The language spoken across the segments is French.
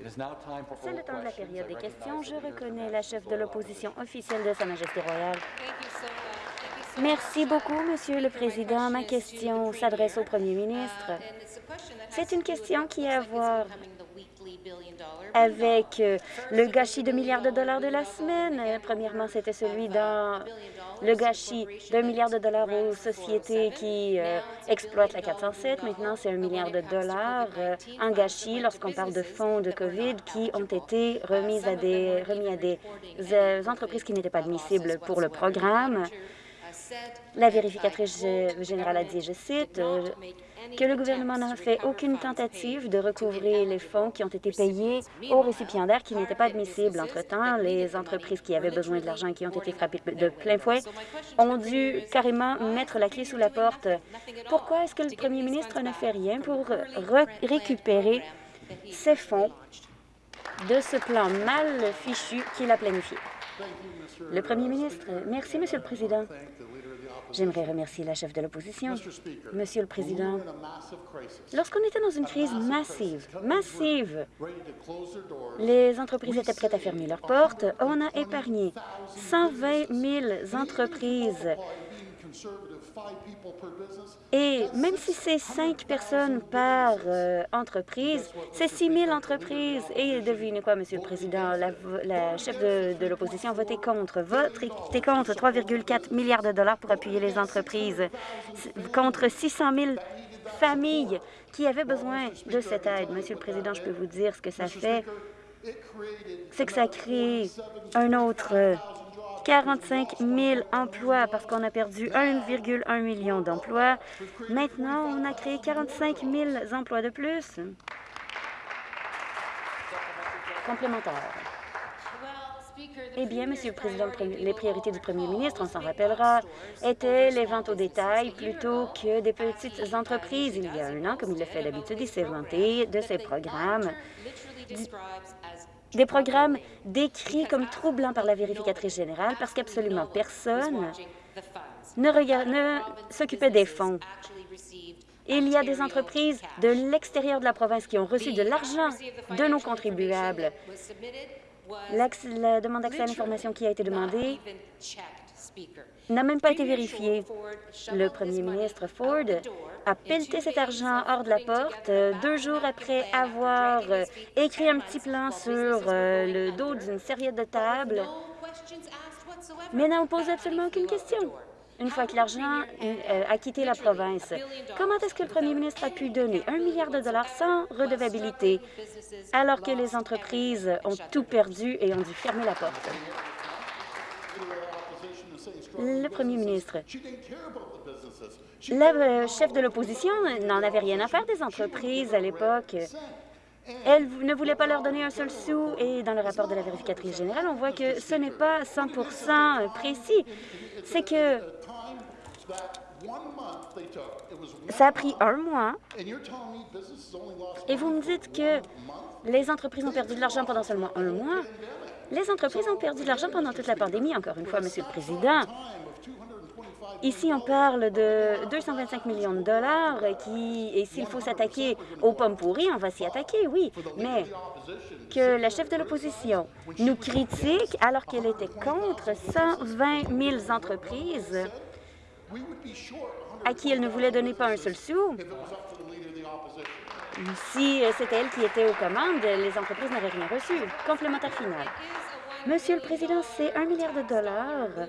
C'est le temps de la période des questions. Je reconnais la chef de l'opposition officielle de Sa Majesté royale. Merci beaucoup, Monsieur le Président. Ma question s'adresse au Premier ministre. C'est une question qui a à voir avec euh, le gâchis de milliards de dollars de la semaine. Premièrement, c'était celui dans le gâchis d'un milliard de dollars aux sociétés qui euh, exploitent la 407. Maintenant, c'est un milliard de dollars euh, en gâchis lorsqu'on parle de fonds de COVID qui ont été remis à des, remis à des entreprises qui n'étaient pas admissibles pour le programme. La vérificatrice générale a dit, je cite, que le gouvernement n'a fait aucune tentative de recouvrir les fonds qui ont été payés aux récipiendaires qui n'étaient pas admissibles. Entre-temps, les entreprises qui avaient besoin de l'argent qui ont été frappées de plein fouet ont dû carrément mettre la clé sous la porte. Pourquoi est-ce que le premier ministre ne fait rien pour récupérer ces fonds de ce plan mal fichu qu'il a planifié? Le premier ministre. Merci, Monsieur le Président. J'aimerais remercier la chef de l'opposition. Monsieur le Président, lorsqu'on était dans une crise massive, massive, les entreprises étaient prêtes à fermer leurs portes. On a épargné 120 000 entreprises et même si c'est cinq personnes par euh, entreprise, c'est 6 000 entreprises. Et devinez quoi, Monsieur le Président, la, chef de, l'opposition a voté contre. Voté contre 3,4 milliards de dollars pour appuyer les entreprises, contre 600 000 familles qui avaient besoin de cette aide. Monsieur le Président, je peux vous dire ce que ça fait. C'est que ça crée un autre 45 000 emplois parce qu'on a perdu 1,1 million d'emplois. Maintenant, on a créé 45 000 emplois de plus. Complémentaire. Eh bien, Monsieur le Président, les priorités du Premier ministre, on s'en rappellera, étaient les ventes au détail plutôt que des petites entreprises. Il y a un an, comme il le fait d'habitude, il s'est vanté de ses programmes des programmes décrits comme troublants par la vérificatrice générale parce qu'absolument personne ne, s'occupait des fonds. Il y a des entreprises de l'extérieur de la province qui ont reçu de l'argent de nos contribuables. La demande d'accès à l'information qui a été demandée n'a même pas été vérifiée. Le premier ministre Ford a pelleté cet argent hors de la porte euh, deux jours après avoir euh, écrit un petit plan sur euh, le dos d'une serviette de table, mais n'a posé absolument aucune question une fois que l'argent a quitté la province. Comment est-ce que le premier ministre a pu donner un milliard de dollars sans redevabilité alors que les entreprises ont tout perdu et ont dû fermer la porte? Le premier ministre. la euh, chef de l'opposition n'en avait rien à faire des entreprises à l'époque. Elle ne voulait pas leur donner un seul sou et dans le rapport de la vérificatrice générale, on voit que ce n'est pas 100% précis. C'est que ça a pris un mois. Et vous me dites que les entreprises ont perdu de l'argent pendant seulement un mois. Les entreprises ont perdu de l'argent pendant toute la pandémie, encore une fois, Monsieur le Président. Ici, on parle de 225 millions de dollars qui, et s'il faut s'attaquer aux pommes pourries, on va s'y attaquer, oui, mais que la chef de l'opposition nous critique alors qu'elle était contre 120 000 entreprises à qui elle ne voulait donner pas un seul sou. Si c'était elle qui était aux commandes, les entreprises n'auraient rien reçu. Complémentaire final. Monsieur le Président, c'est un milliard de dollars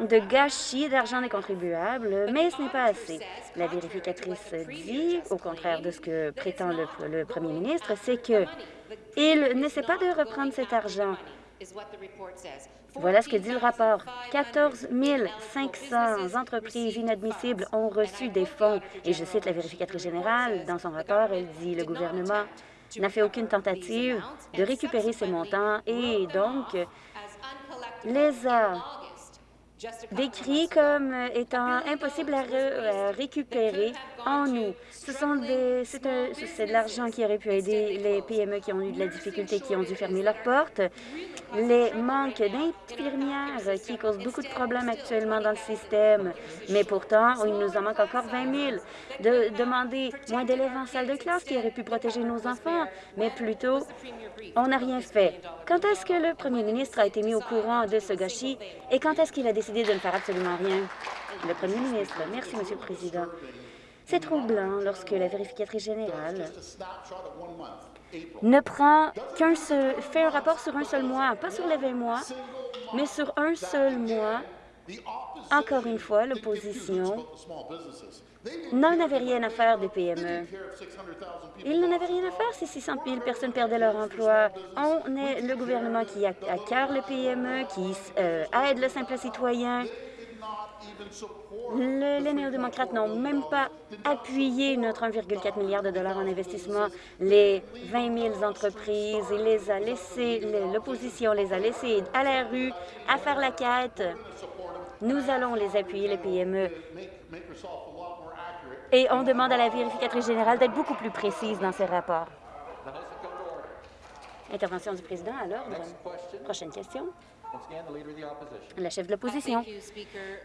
de gâchis d'argent des contribuables, mais ce n'est pas assez. La vérificatrice dit, au contraire de ce que prétend le, premier ministre, c'est qu'il n'essaie pas de reprendre cet argent. Voilà ce que dit le rapport. 14 500 entreprises inadmissibles ont reçu des fonds. Et je cite la vérificatrice générale. Dans son rapport, elle dit le gouvernement n'a fait aucune tentative de récupérer ces montants et donc les a décrit comme étant impossible à, récupérer en nous. C'est de l'argent qui aurait pu aider les PME qui ont eu de la difficulté, qui ont dû fermer leurs portes, les manques d'infirmières qui causent beaucoup de problèmes actuellement dans le système. Mais pourtant, il nous en manque encore 20 000. De demander moins d'élèves en salle de classe qui auraient pu protéger nos enfants, mais plutôt, on n'a rien fait. Quand est-ce que le premier ministre a été mis au courant de ce gâchis? Et quand est-ce qu'il a décidé de ne faire absolument rien? Le premier ministre. Merci, Monsieur le Président. C'est troublant lorsque la vérificatrice générale ne prend qu'un seul, fait un rapport sur un seul mois, pas sur les 20 mois, mais sur un seul mois. Encore une fois, l'opposition n'en avait rien à faire des PME. Ils n'en avaient rien à faire si 600 000 personnes perdaient leur emploi. On est le gouvernement qui acquiert le PME, qui euh, aide le simple citoyen, les néo-démocrates n'ont même pas appuyé notre 1,4 milliard de dollars en investissement. Les 20 000 entreprises, les a l'opposition les a laissées à la rue, à faire la quête. Nous allons les appuyer, les PME. Et on demande à la vérificatrice générale d'être beaucoup plus précise dans ses rapports. Intervention du président à l'ordre. Prochaine question. La chef de l'opposition.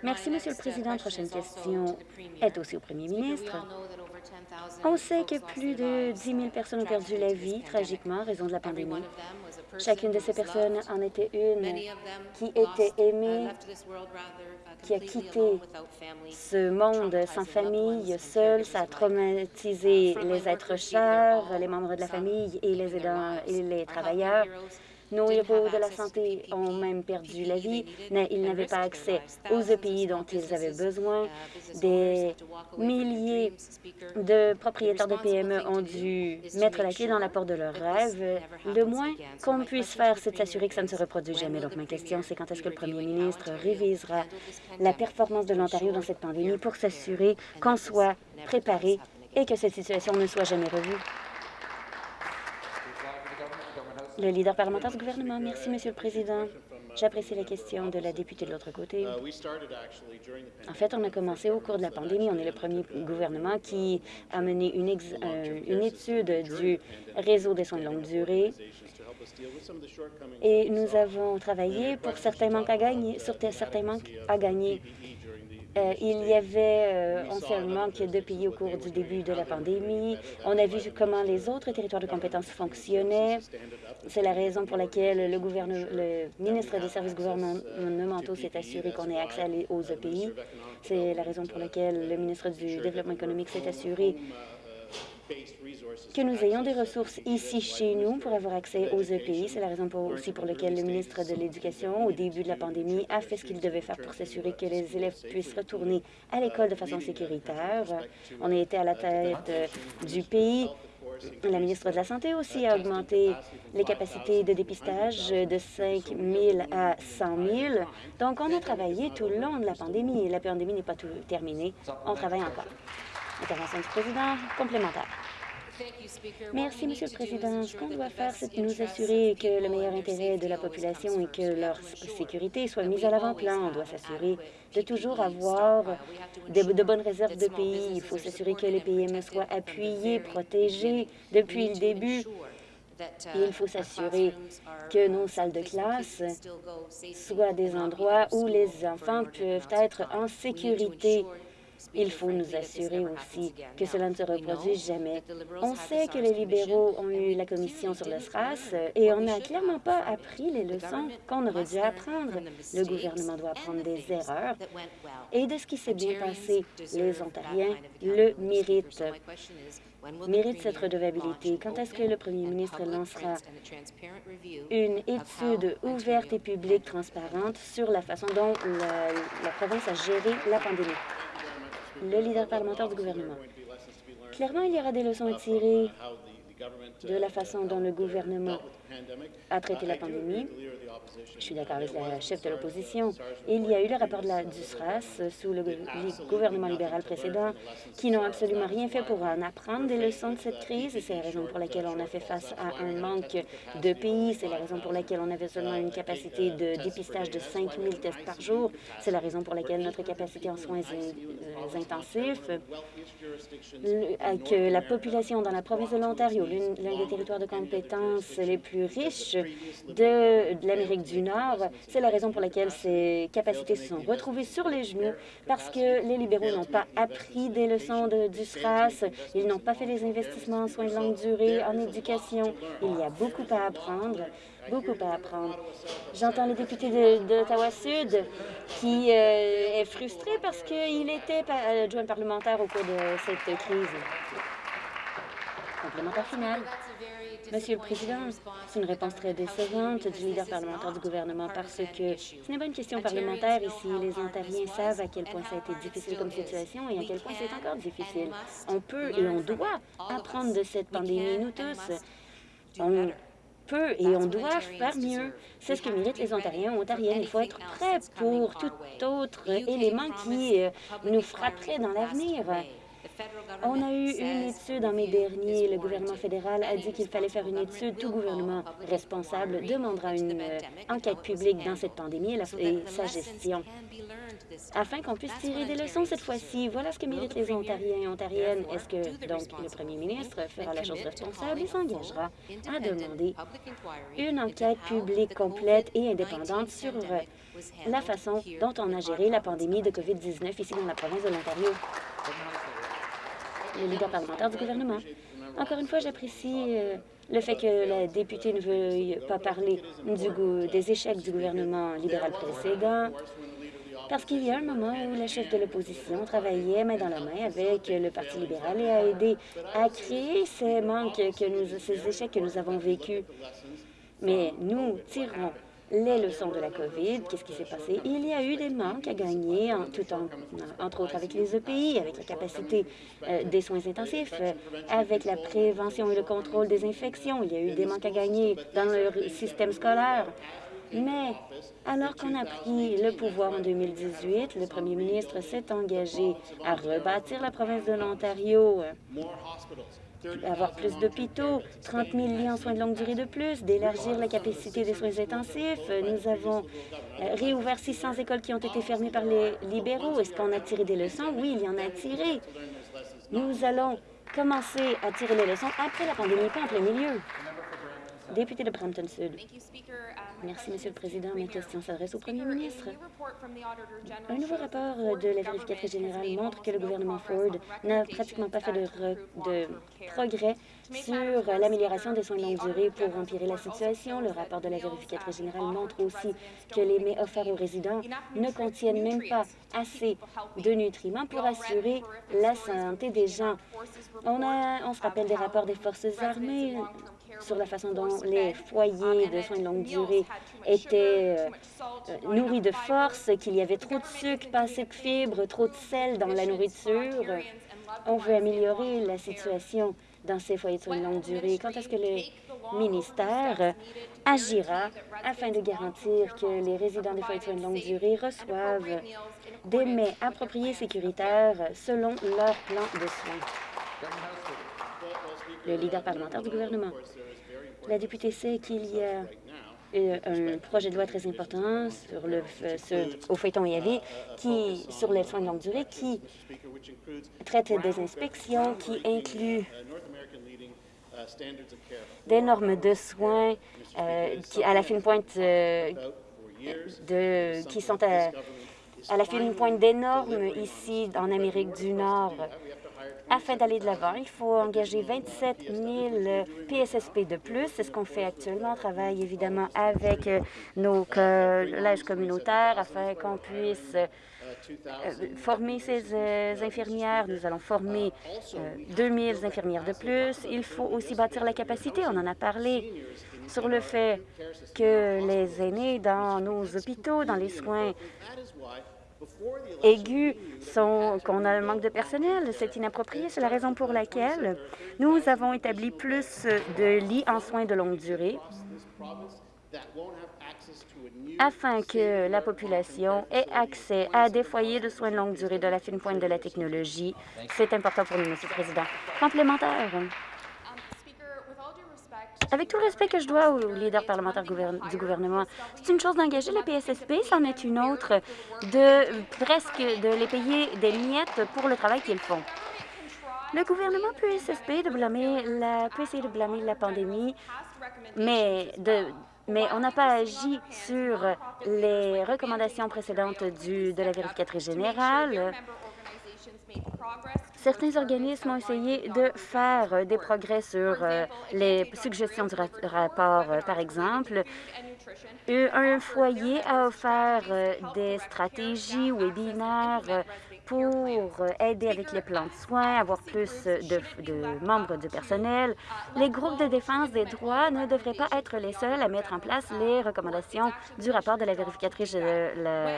Merci, Monsieur le Président. Prochaine question est aussi au premier ministre. On sait que plus de 10 000 personnes ont perdu la vie tragiquement en raison de la pandémie. Chacune de ces personnes en était une qui était aimée, qui a quitté ce monde sans famille, seul. Ça a traumatisé les êtres chers, les membres de la famille et les aidants et les travailleurs. Nos héros de la santé ont même perdu la vie. Ils n'avaient pas accès aux EPI dont ils avaient besoin. Des milliers de propriétaires de PME ont dû mettre la clé dans la porte de leurs rêves. Le moins qu'on puisse faire, c'est de s'assurer que ça ne se reproduit jamais. Donc, ma question, c'est quand est-ce que le premier ministre révisera la performance de l'Ontario dans cette pandémie pour s'assurer qu'on soit préparé et que cette situation ne soit jamais revue? Le leader parlementaire du gouvernement. Merci, Monsieur le Président. J'apprécie la question de la députée de l'autre côté. En fait, on a commencé au cours de la pandémie. On est le premier gouvernement qui a mené une, euh, une étude du réseau des soins de longue durée et nous avons travaillé pour certains manques à gagner, sur certains manques à gagner. Euh, il y avait euh, un manque de pays au cours du début de la pandémie. On a vu comment les autres territoires de compétences fonctionnaient. C'est la raison pour laquelle le, le ministre des services gouvernementaux s'est assuré qu'on ait accès aux EPI. C'est la raison pour laquelle le ministre du Développement économique s'est assuré que nous ayons des ressources ici chez nous pour avoir accès aux EPI. C'est la raison aussi pour laquelle le ministre de l'Éducation, au début de la pandémie, a fait ce qu'il devait faire pour s'assurer que les élèves puissent retourner à l'école de façon sécuritaire. On a été à la tête du pays. La ministre de la Santé aussi a augmenté les capacités de dépistage de 5 000 à 100 000. Donc, on a travaillé tout le long de la pandémie. La pandémie n'est pas tout terminée. On travaille encore. Intervention du président complémentaire. Merci, Monsieur le Président. Ce qu'on doit faire, c'est de nous assurer que le meilleur intérêt de la population et que leur sécurité soit mise à l'avant-plan. On doit s'assurer de toujours avoir de, bonnes réserves de pays. Il faut s'assurer que les PME soient appuyés, protégés depuis le début. il faut s'assurer que nos salles de classe soient des endroits où les enfants peuvent être en sécurité il faut nous assurer aussi que cela ne se reproduise jamais. On sait que les libéraux ont eu la commission sur le SRAS et on n'a clairement pas appris les leçons qu'on aurait dû apprendre. Le gouvernement doit apprendre des erreurs et de ce qui s'est bien passé. Les Ontariens le méritent méritent cette redevabilité? Quand est-ce que le premier ministre lancera une étude ouverte et publique transparente sur la façon dont la, la province a géré la pandémie? Le leader parlementaire du gouvernement. Clairement, il y aura des leçons à tirer de la façon dont le gouvernement a traité la pandémie. Je suis d'accord avec la chef de l'opposition. Il y a eu le rapport de la, du SRAS sous le gouvernement libéral précédent qui n'ont absolument rien fait pour en apprendre des leçons de cette crise. C'est la raison pour laquelle on a fait face à un manque de pays. C'est la raison pour laquelle on avait seulement une capacité de dépistage de 5 000 tests par jour. C'est la raison pour laquelle notre capacité en soins euh, intensifs, que la population dans la province de l'Ontario, l'un des territoires de compétences les plus riches de, l'Amérique du Nord. C'est la raison pour laquelle ces capacités se sont retrouvées sur les genoux parce que les libéraux n'ont pas appris des leçons de, du SRAS, ils n'ont pas fait les investissements en soins de longue durée, en éducation. Il y a beaucoup à apprendre beaucoup à apprendre. J'entends le député d'Ottawa-Sud qui euh, est frustré parce qu'il était adjoint parlementaire au cours de cette crise. Complémentaire final. Monsieur le Président, c'est une réponse très décevante du leader parlementaire du gouvernement parce que ce n'est pas une question parlementaire ici. Les Ontariens savent à quel point ça a été difficile comme situation et à quel point c'est encore difficile. On peut et on doit apprendre de cette pandémie, nous tous. On peut et on doit faire mieux. C'est ce que méritent les Ontariens Ontariennes. Il faut être prêt pour tout autre élément qui euh, nous frapperait dans l'avenir. On a eu une étude en mai dernier. Le gouvernement fédéral a dit qu'il fallait faire une étude. Tout gouvernement responsable demandera une enquête publique dans cette pandémie et, sa gestion afin qu'on puisse tirer des leçons cette fois-ci. Voilà ce que méritent les Ontariens et Ontariennes. Est-ce que, donc, le premier ministre fera la chose responsable et s'engagera à demander une enquête publique complète et indépendante sur euh, la façon dont on a géré la pandémie de COVID-19 ici dans la province de l'Ontario? Le leader parlementaire du gouvernement. Encore une fois, j'apprécie euh, le fait que la députée ne veuille pas parler du des échecs du gouvernement libéral précédent, parce qu'il y a un moment où la chef de l'opposition travaillait main dans la main avec le Parti libéral et a aidé à créer ces manques, que nous, ces échecs que nous avons vécus. Mais nous tirons les leçons de la COVID, qu'est-ce qui s'est passé? Il y a eu des manques à gagner, tout en, entre autres avec les EPI, avec la capacité euh, des soins intensifs, euh, avec la prévention et le contrôle des infections. Il y a eu des manques à gagner dans le système scolaire. Mais alors qu'on a pris le pouvoir en 2018, le premier ministre s'est engagé à rebâtir la province de l'Ontario avoir plus d'hôpitaux, 30 000 lits en soins de longue durée de plus, d'élargir la capacité des soins intensifs. Nous avons euh, réouvert 600 écoles qui ont été fermées par les libéraux. Est-ce qu'on a tiré des leçons? Oui, il y en a tiré. Nous allons commencer à tirer les leçons après la pandémie, pas en plein milieu. Député de Brampton Sud. Merci, Monsieur le Président. Ma question s'adresse au Premier ministre. Un nouveau rapport de la vérificatrice générale montre que le gouvernement Ford n'a pratiquement pas fait de, progrès sur l'amélioration des soins de longue durée pour empirer la situation. Le rapport de la vérificatrice générale montre aussi que les mets offerts aux résidents ne contiennent même pas assez de nutriments pour assurer la santé des gens. On se rappelle des rapports des forces armées sur la façon dont les foyers de soins de longue durée étaient euh, euh, nourris de force, qu'il y avait trop de sucre, pas assez de fibres, trop de sel dans la nourriture. On veut améliorer la situation dans ces foyers de soins de longue durée. Quand est-ce que le ministère agira afin de garantir que les résidents des foyers de soins de longue durée reçoivent des mets appropriés sécuritaires selon leur plan de soins? Le leader parlementaire du gouvernement. La députée sait qu'il y a euh, un projet de loi très important euh, au feuilleton EAV qui, sur les soins de longue durée qui traite des inspections, qui inclut des normes de soins euh, qui, à la fine pointe de, qui sont à la fine pointe des normes ici en Amérique du Nord. Afin d'aller de l'avant, il faut engager 27 000 PSSP de plus. C'est ce qu'on fait actuellement. On travaille évidemment avec euh, nos collèges communautaires afin qu'on puisse euh, former ces euh, infirmières. Nous allons former 2 000 infirmières de plus. Il faut aussi bâtir la capacité. On en a parlé sur le fait que les aînés dans nos hôpitaux, dans les soins aigus sont qu'on a un manque de personnel. C'est inapproprié. C'est la raison pour laquelle nous avons établi plus de lits en soins de longue durée afin que la population ait accès à des foyers de soins de longue durée de la fine pointe de la technologie. C'est important pour nous, Monsieur le Président. Complémentaire. Avec tout le respect que je dois aux leaders parlementaires du gouvernement, c'est une chose d'engager le PSSP, c'en est une autre de presque de les payer des miettes pour le travail qu'ils font. Le gouvernement peut, blâmer la, peut essayer de blâmer la pandémie, mais de, mais on n'a pas agi sur les recommandations précédentes du, de la vérificatrice générale. Certains organismes ont essayé de faire des progrès sur euh, les suggestions du rapport. Euh, par exemple, un foyer a offert euh, des stratégies, webinaires pour aider avec les plans de soins, avoir plus de, membres du personnel. Les groupes de défense des droits ne devraient pas être les seuls à mettre en place les recommandations du rapport de la vérificatrice, de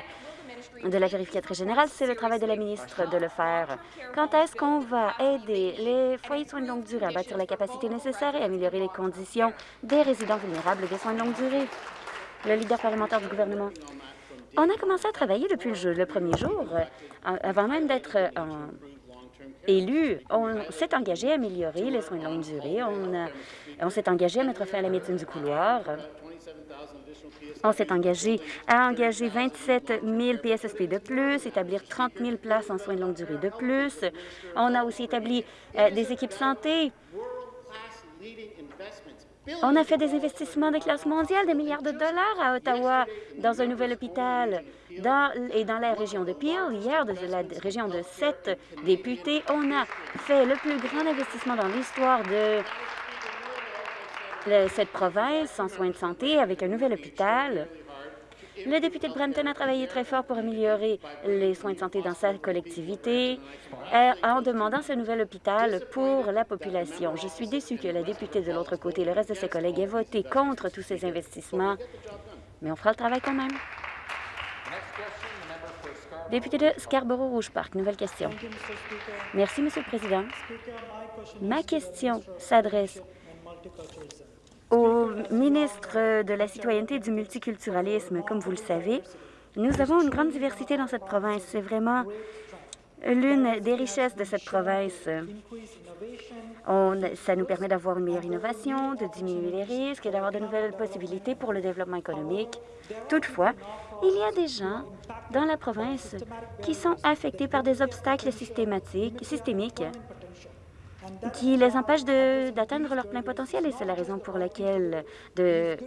vérificatrice générale. C'est le travail de la ministre de le faire. Quand est-ce qu'on va aider les foyers de soins de longue durée à bâtir la capacité nécessaire et améliorer les conditions des résidents vulnérables des soins de longue durée? Le leader parlementaire du gouvernement. On a commencé à travailler depuis le, premier jour. Euh, avant même d'être euh, élu, on s'est engagé à améliorer les soins de longue durée. On s'est engagé à mettre fin à la médecine du couloir. On s'est engagé à engager 27 000 PSSP de plus, établir 30 000 places en soins de longue durée de plus. On a aussi établi euh, des équipes santé on a fait des investissements de classe mondiale, des milliards de dollars à Ottawa, dans un nouvel hôpital. Et dans la région de Peel, hier, de la région de sept députés, on a fait le plus grand investissement dans l'histoire de cette province en soins de santé avec un nouvel hôpital. Le député de Brampton a travaillé très fort pour améliorer les soins de santé dans sa collectivité euh, en demandant ce nouvel hôpital pour la population. Je suis déçue que la députée de l'autre côté et le reste de ses collègues aient voté contre tous ces investissements, mais on fera le travail quand même. Député de Scarborough-Rouge Park, nouvelle question. Merci, Monsieur le Président. Ma question s'adresse au ministre de la Citoyenneté et du multiculturalisme. Comme vous le savez, nous avons une grande diversité dans cette province. C'est vraiment l'une des richesses de cette province. Ça nous permet d'avoir une meilleure innovation, de diminuer les risques et d'avoir de nouvelles possibilités pour le développement économique. Toutefois, il y a des gens dans la province qui sont affectés par des obstacles systématiques, systémiques qui les empêche d'atteindre leur plein potentiel et c'est la raison pour laquelle de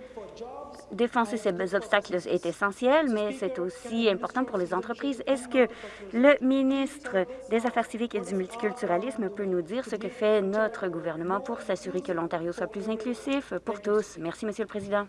défoncer ces obstacles est essentiel, mais c'est aussi important pour les entreprises. Est-ce que le ministre des Affaires civiques et du multiculturalisme peut nous dire ce que fait notre gouvernement pour s'assurer que l'Ontario soit plus inclusif pour tous? Merci, Monsieur le Président.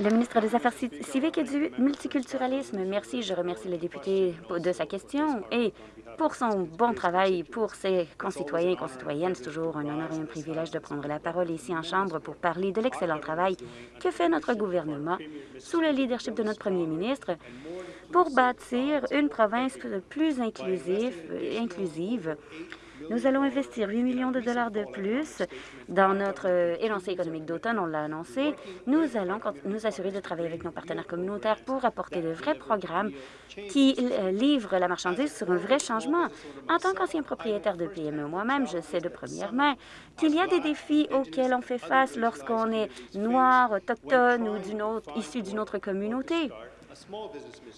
Le ministre des Affaires civiques et du multiculturalisme. Merci. Je remercie le député de sa question et pour son bon travail pour ses concitoyens et concitoyennes. C'est toujours un honneur et un privilège de prendre la parole ici en Chambre pour parler de l'excellent travail que fait notre gouvernement sous le leadership de notre premier ministre pour bâtir une province plus inclusive, inclusive nous allons investir 8 millions de dollars de plus dans notre euh, élancé économique d'automne, on l'a annoncé. Nous allons nous assurer de travailler avec nos partenaires communautaires pour apporter de vrais programmes qui euh, livrent la marchandise sur un vrai changement. En tant qu'ancien propriétaire de PME moi-même, je sais de première main qu'il y a des défis auxquels on fait face lorsqu'on est noir, autochtone ou autre, issu d'une autre communauté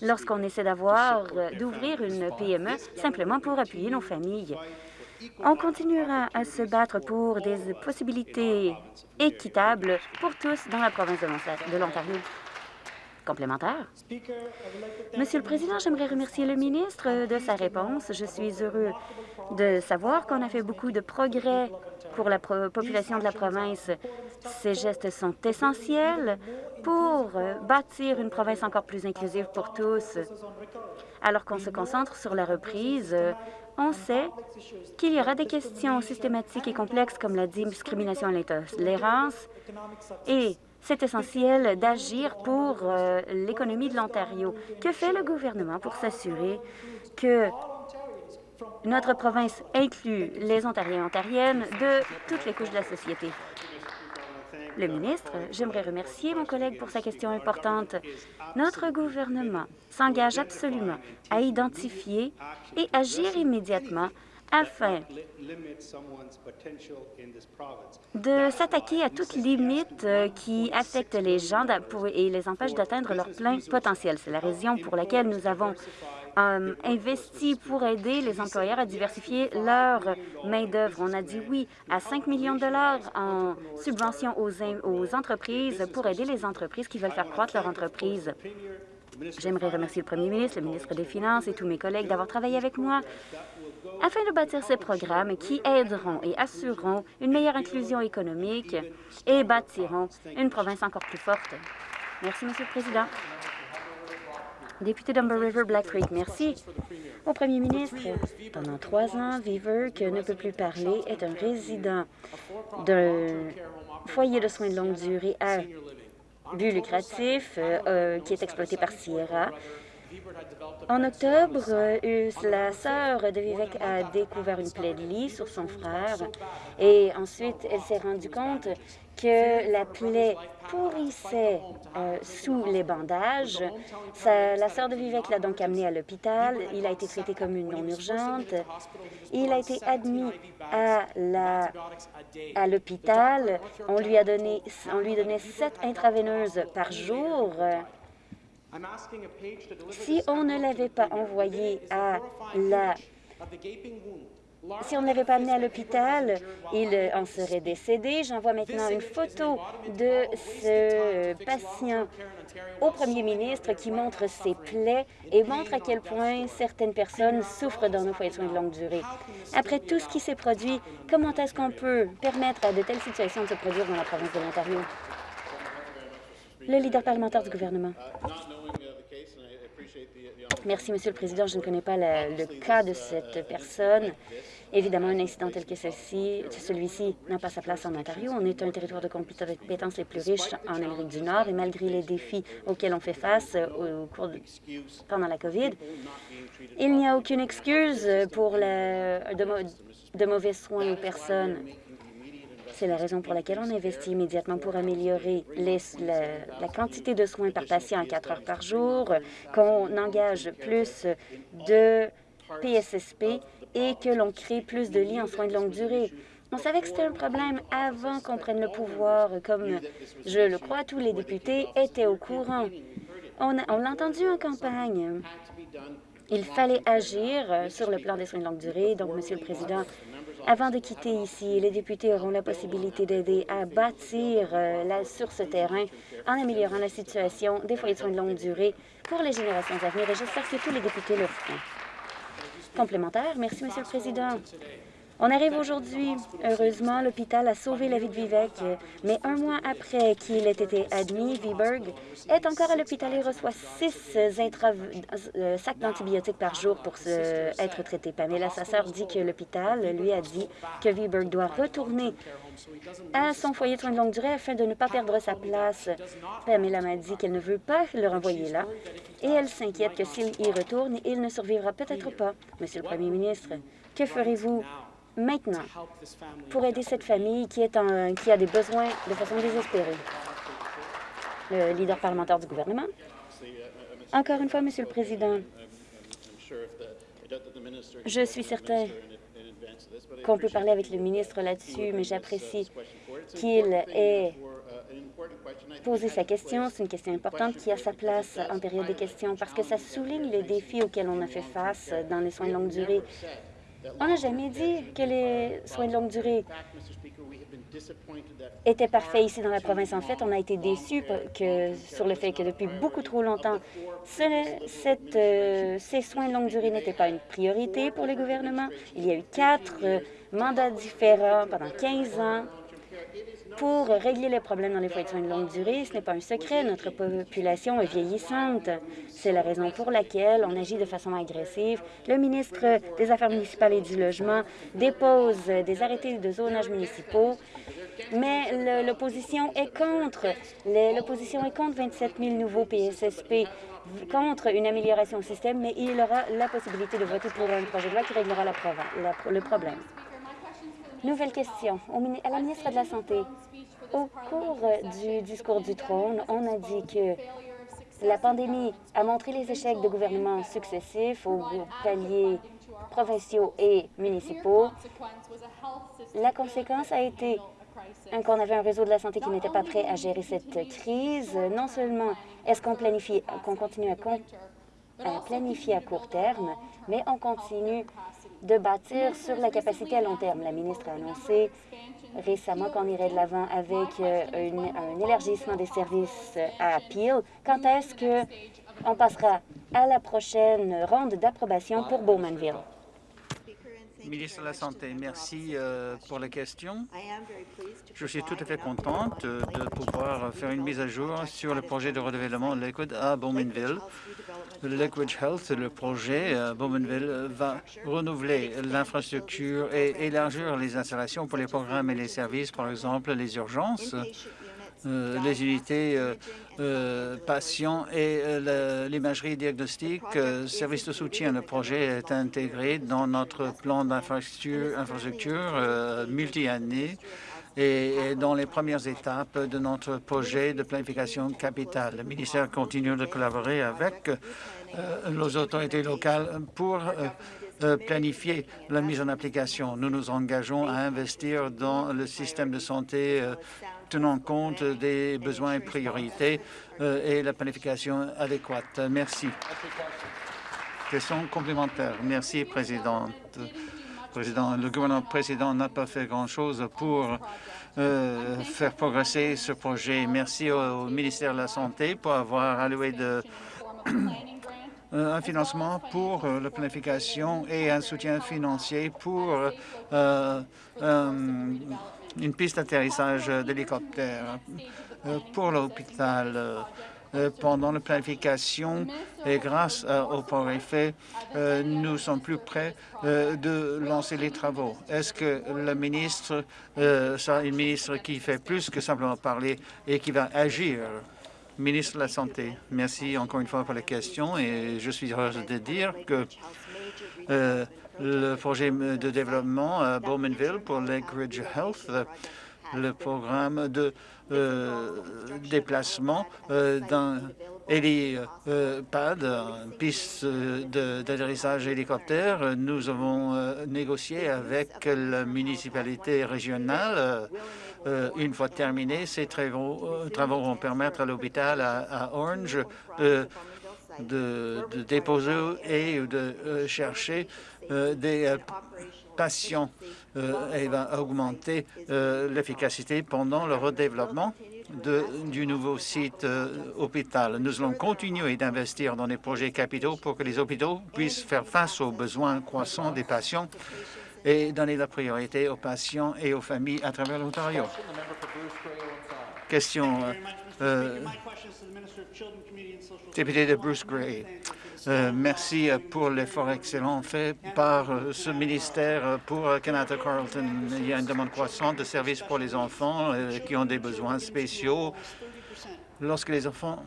lorsqu'on essaie d'avoir, euh, d'ouvrir une PME simplement pour appuyer nos familles. On continuera à se battre pour des possibilités équitables pour tous dans la province de l'Ontario. Complémentaire. Monsieur le Président, j'aimerais remercier le ministre de sa réponse. Je suis heureux de savoir qu'on a fait beaucoup de progrès pour la population de la province. Ces gestes sont essentiels pour bâtir une province encore plus inclusive pour tous. Alors qu'on se concentre sur la reprise, on sait qu'il y aura des questions systématiques et complexes comme la discrimination et l'intolérance et c'est essentiel d'agir pour euh, l'économie de l'Ontario. Que fait le gouvernement pour s'assurer que notre province inclut les Ontariens et Ontariennes de toutes les couches de la société? Le ministre, j'aimerais remercier mon collègue pour sa question importante. Notre gouvernement s'engage absolument à identifier et agir immédiatement afin de s'attaquer à toute limite euh, qui affecte les gens et les empêche d'atteindre leur plein potentiel. C'est la raison pour laquelle nous avons euh, investi pour aider les employeurs à diversifier leur main-d'œuvre. On a dit oui à 5 millions de dollars en subvention aux, aux entreprises pour aider les entreprises qui veulent faire croître leur entreprise. J'aimerais remercier le premier ministre, le ministre des Finances et tous mes collègues d'avoir travaillé avec moi afin de bâtir ces programmes qui aideront et assureront une meilleure inclusion économique et bâtiront une province encore plus forte. Merci, Monsieur le Président. Député d'Umber River Black Creek, merci. Au premier ministre, pendant trois ans, Viver, que ne peut plus parler, est un résident d'un foyer de soins de longue durée à but lucratif euh, qui est exploité par Sierra en octobre, la sœur de Vivek a découvert une plaie de lit sur son frère et ensuite elle s'est rendue compte que la plaie pourrissait euh, sous les bandages. la sœur de Vivek l'a donc amené à l'hôpital. Il a été traité comme une non urgente. Il a été admis à l'hôpital. On lui a donné, on lui donnait sept intraveineuses par jour. Si on ne l'avait pas envoyé à la... Si on ne l'avait pas amené à l'hôpital, il en serait décédé. J'envoie maintenant une photo de ce patient au premier ministre qui montre ses plaies et montre à quel point certaines personnes souffrent dans nos foyers de soins de longue durée. Après tout ce qui s'est produit, comment est-ce qu'on peut permettre à de telles situations de se produire dans la province de l'Ontario? Le leader parlementaire du gouvernement. Merci, Monsieur le Président. Je ne connais pas le cas de cette personne. Évidemment, un incident tel que celui-ci n'a pas sa place en Ontario. On est un territoire de compétences les plus riches en Amérique du Nord et malgré les défis auxquels on fait face au cours pendant la COVID, il n'y a aucune excuse pour de mauvais soins aux personnes. C'est la raison pour laquelle on investit immédiatement pour améliorer la, quantité de soins par patient à 4 heures par jour, qu'on engage plus de PSSP et que l'on crée plus de lits en soins de longue durée. On savait que c'était un problème avant qu'on prenne le pouvoir, comme je le crois, tous les députés étaient au courant. On, on l'a entendu en campagne. Il fallait agir sur le plan des soins de longue durée. Donc, Monsieur le Président, avant de quitter ici, les députés auront la possibilité d'aider à bâtir euh, sur ce terrain en améliorant la situation des foyers de soins de longue durée pour les générations à venir et j'espère que tous les députés le feront. Complémentaire. Merci, Monsieur le Président. On arrive aujourd'hui. Heureusement, l'hôpital a sauvé la vie de Vivek, mais un mois après qu'il ait été admis, Viberg est encore à l'hôpital et reçoit six euh, sacs d'antibiotiques par jour pour être traité. Pamela, sa sœur, dit que l'hôpital lui a dit que Viberg doit retourner à son foyer de soins de longue durée afin de ne pas perdre sa place. Pamela m'a dit qu'elle ne veut pas le renvoyer là et elle s'inquiète que s'il y retourne, il ne survivra peut-être pas. Monsieur le Premier ministre, que ferez-vous? Maintenant pour aider cette famille qui, est en, qui a des besoins de façon désespérée. Le leader parlementaire du gouvernement. Encore une fois, Monsieur le Président, je suis certain qu'on peut parler avec le ministre là-dessus, mais j'apprécie qu'il ait posé sa question. C'est une question importante qui a sa place en période de questions parce que ça souligne les défis auxquels on a fait face dans les soins de longue durée on n'a jamais dit que les soins de longue durée étaient parfaits ici dans la province. En fait, on a été déçus sur le fait que depuis beaucoup trop longtemps, euh, ces soins de longue durée n'étaient pas une priorité pour le gouvernement. Il y a eu quatre euh, mandats différents pendant 15 ans pour régler les problèmes dans les foyers de soins de longue durée. Ce n'est pas un secret, notre population est vieillissante. C'est la raison pour laquelle on agit de façon agressive. Le ministre des Affaires municipales et du Logement dépose des arrêtés de zonage municipaux mais l'opposition est contre. L'opposition est contre 27 000 nouveaux PSSP, contre une amélioration au système, mais il aura la possibilité de voter pour un projet de loi qui réglera le problème. Nouvelle question à la ministre de la Santé. Au cours du discours du trône, on a dit que la pandémie a montré les échecs de gouvernements successifs aux paliers provinciaux et municipaux. La conséquence a été qu'on avait un réseau de la santé qui n'était pas prêt à gérer cette crise. Non seulement est-ce qu'on planifie, qu'on continue à, à planifier à court terme, mais on continue de bâtir sur la capacité à long terme. La ministre a annoncé récemment qu'on irait de l'avant avec euh, un élargissement des services à Peel. Quand est-ce qu'on passera à la prochaine ronde d'approbation pour Bowmanville? Ministre de la Santé, merci euh, pour la question. Je suis tout à fait contente de pouvoir faire une mise à jour sur le projet de redéveloppement Liquid à Bowmanville. Liquid Health, le projet à Bowmanville, va renouveler l'infrastructure et élargir les installations pour les programmes et les services, par exemple les urgences, euh, unités euh, euh, patients et l'imagerie diagnostique, service de soutien. Le projet est intégré dans notre plan d'infrastructure multi-année et dans les premières étapes de notre projet de planification capitale. Le ministère continue de collaborer avec les autorités locales pour planifier la mise en application. Nous nous engageons à investir dans le système de santé tenant compte des besoins et priorités euh, et la planification adéquate. Merci. Question complémentaire. Merci, Présidente. Président, le gouvernement précédent n'a pas fait grand-chose pour euh, faire progresser ce projet. Merci au, ministère de la Santé pour avoir alloué un financement pour euh, la planification et un soutien financier pour une piste d'atterrissage d'hélicoptère euh, pour l'hôpital euh, pendant la planification et grâce euh, au progrès nous sommes plus près de lancer les travaux. Est-ce que le ministre sera une ministre qui fait plus que simplement parler et qui va agir? Ministre de la Santé, merci encore une fois pour la question et je suis heureux de dire que le projet de développement à Bowmanville pour Lakeridge Health, le programme de euh, déplacement euh, d'un hélipad, une piste d'atterrissage hélicoptère. Nous avons euh, négocié avec la municipalité régionale. une fois terminés, ces travaux, vont permettre à l'hôpital à, Orange de, déposer et de chercher des euh, patients euh, et va augmenter l'efficacité pendant le redéveloppement du nouveau site hôpital. Nous allons continuer d'investir dans des projets capitaux pour que les hôpitaux puissent faire face aux besoins croissants des patients et donner la priorité aux patients et aux familles à travers l'Ontario. Question député de Bruce Gray. Euh, merci pour l'effort excellent fait par euh, ce ministère pour Canada Carleton. Il y a une demande croissante de services pour les enfants euh, qui ont des besoins spéciaux. Lorsque les enfants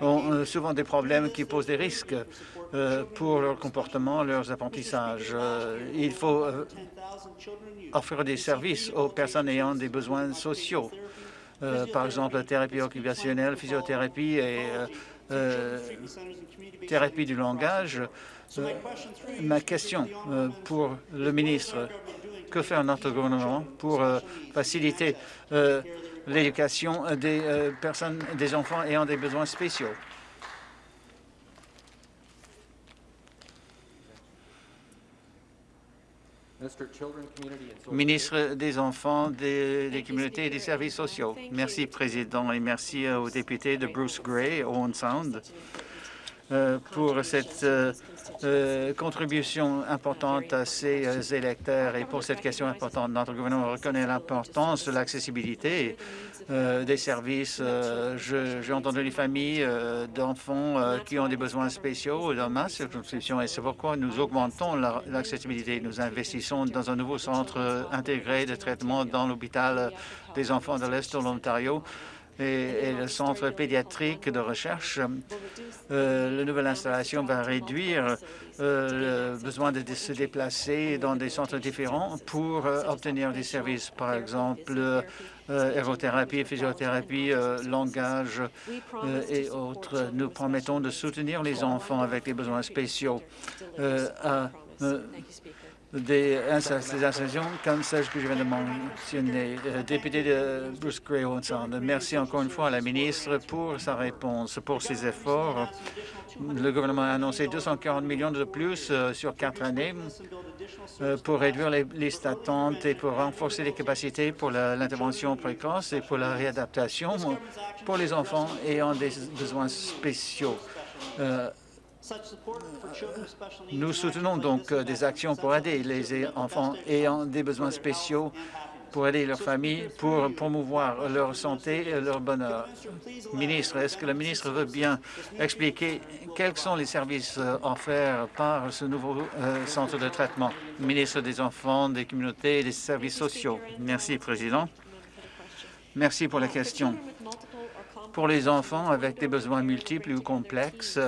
ont souvent des problèmes qui posent des risques pour leur comportement, leurs apprentissages. il faut offrir des services aux personnes ayant des besoins sociaux. Euh, par exemple la thérapie occupationnelle, physiothérapie et euh, euh, thérapie du langage. ma question pour le ministre, que fait notre gouvernement pour faciliter l'éducation des personnes, des enfants ayant des besoins spéciaux? Ministre des Enfants, des, communautés et des services sociaux. Merci, Président, et merci aux députés de Bruce Gray, Owen Sound. Pour cette contribution importante à ses électeurs et pour cette question importante. Notre gouvernement reconnaît l'importance de l'accessibilité des services. J'ai entendu les familles d'enfants qui ont des besoins spéciaux dans ma circonscription et c'est pourquoi nous augmentons l'accessibilité. Nous investissons dans un nouveau centre intégré de traitement dans l'hôpital des enfants de l'Est de l'Ontario et, le centre pédiatrique de recherche. Euh, la nouvelle installation va réduire euh, le besoin de se déplacer dans des centres différents pour euh, obtenir des services, par exemple aérothérapie, physiothérapie, langage et autres. Nous promettons de soutenir les enfants avec des besoins spéciaux des, installations comme celle que je viens de mentionner. Euh, député de Bruce Gray merci encore une fois à la ministre pour sa réponse, pour ses efforts. Le gouvernement a annoncé 240 millions de plus euh, sur quatre années euh, pour réduire les listes d'attente et pour renforcer les capacités pour l'intervention précoce et pour la réadaptation pour les enfants ayant des besoins spéciaux. Nous soutenons donc euh, des actions pour aider les enfants ayant des besoins spéciaux, pour aider leurs familles, pour promouvoir leur santé et leur bonheur. Ministre, est-ce que le ministre veut bien expliquer quels sont les services euh, offerts par ce nouveau euh, centre de traitement? Ministre des Enfants, des communautés et des services sociaux. Merci, Président. Merci pour la question. Pour les enfants avec des besoins multiples ou complexes,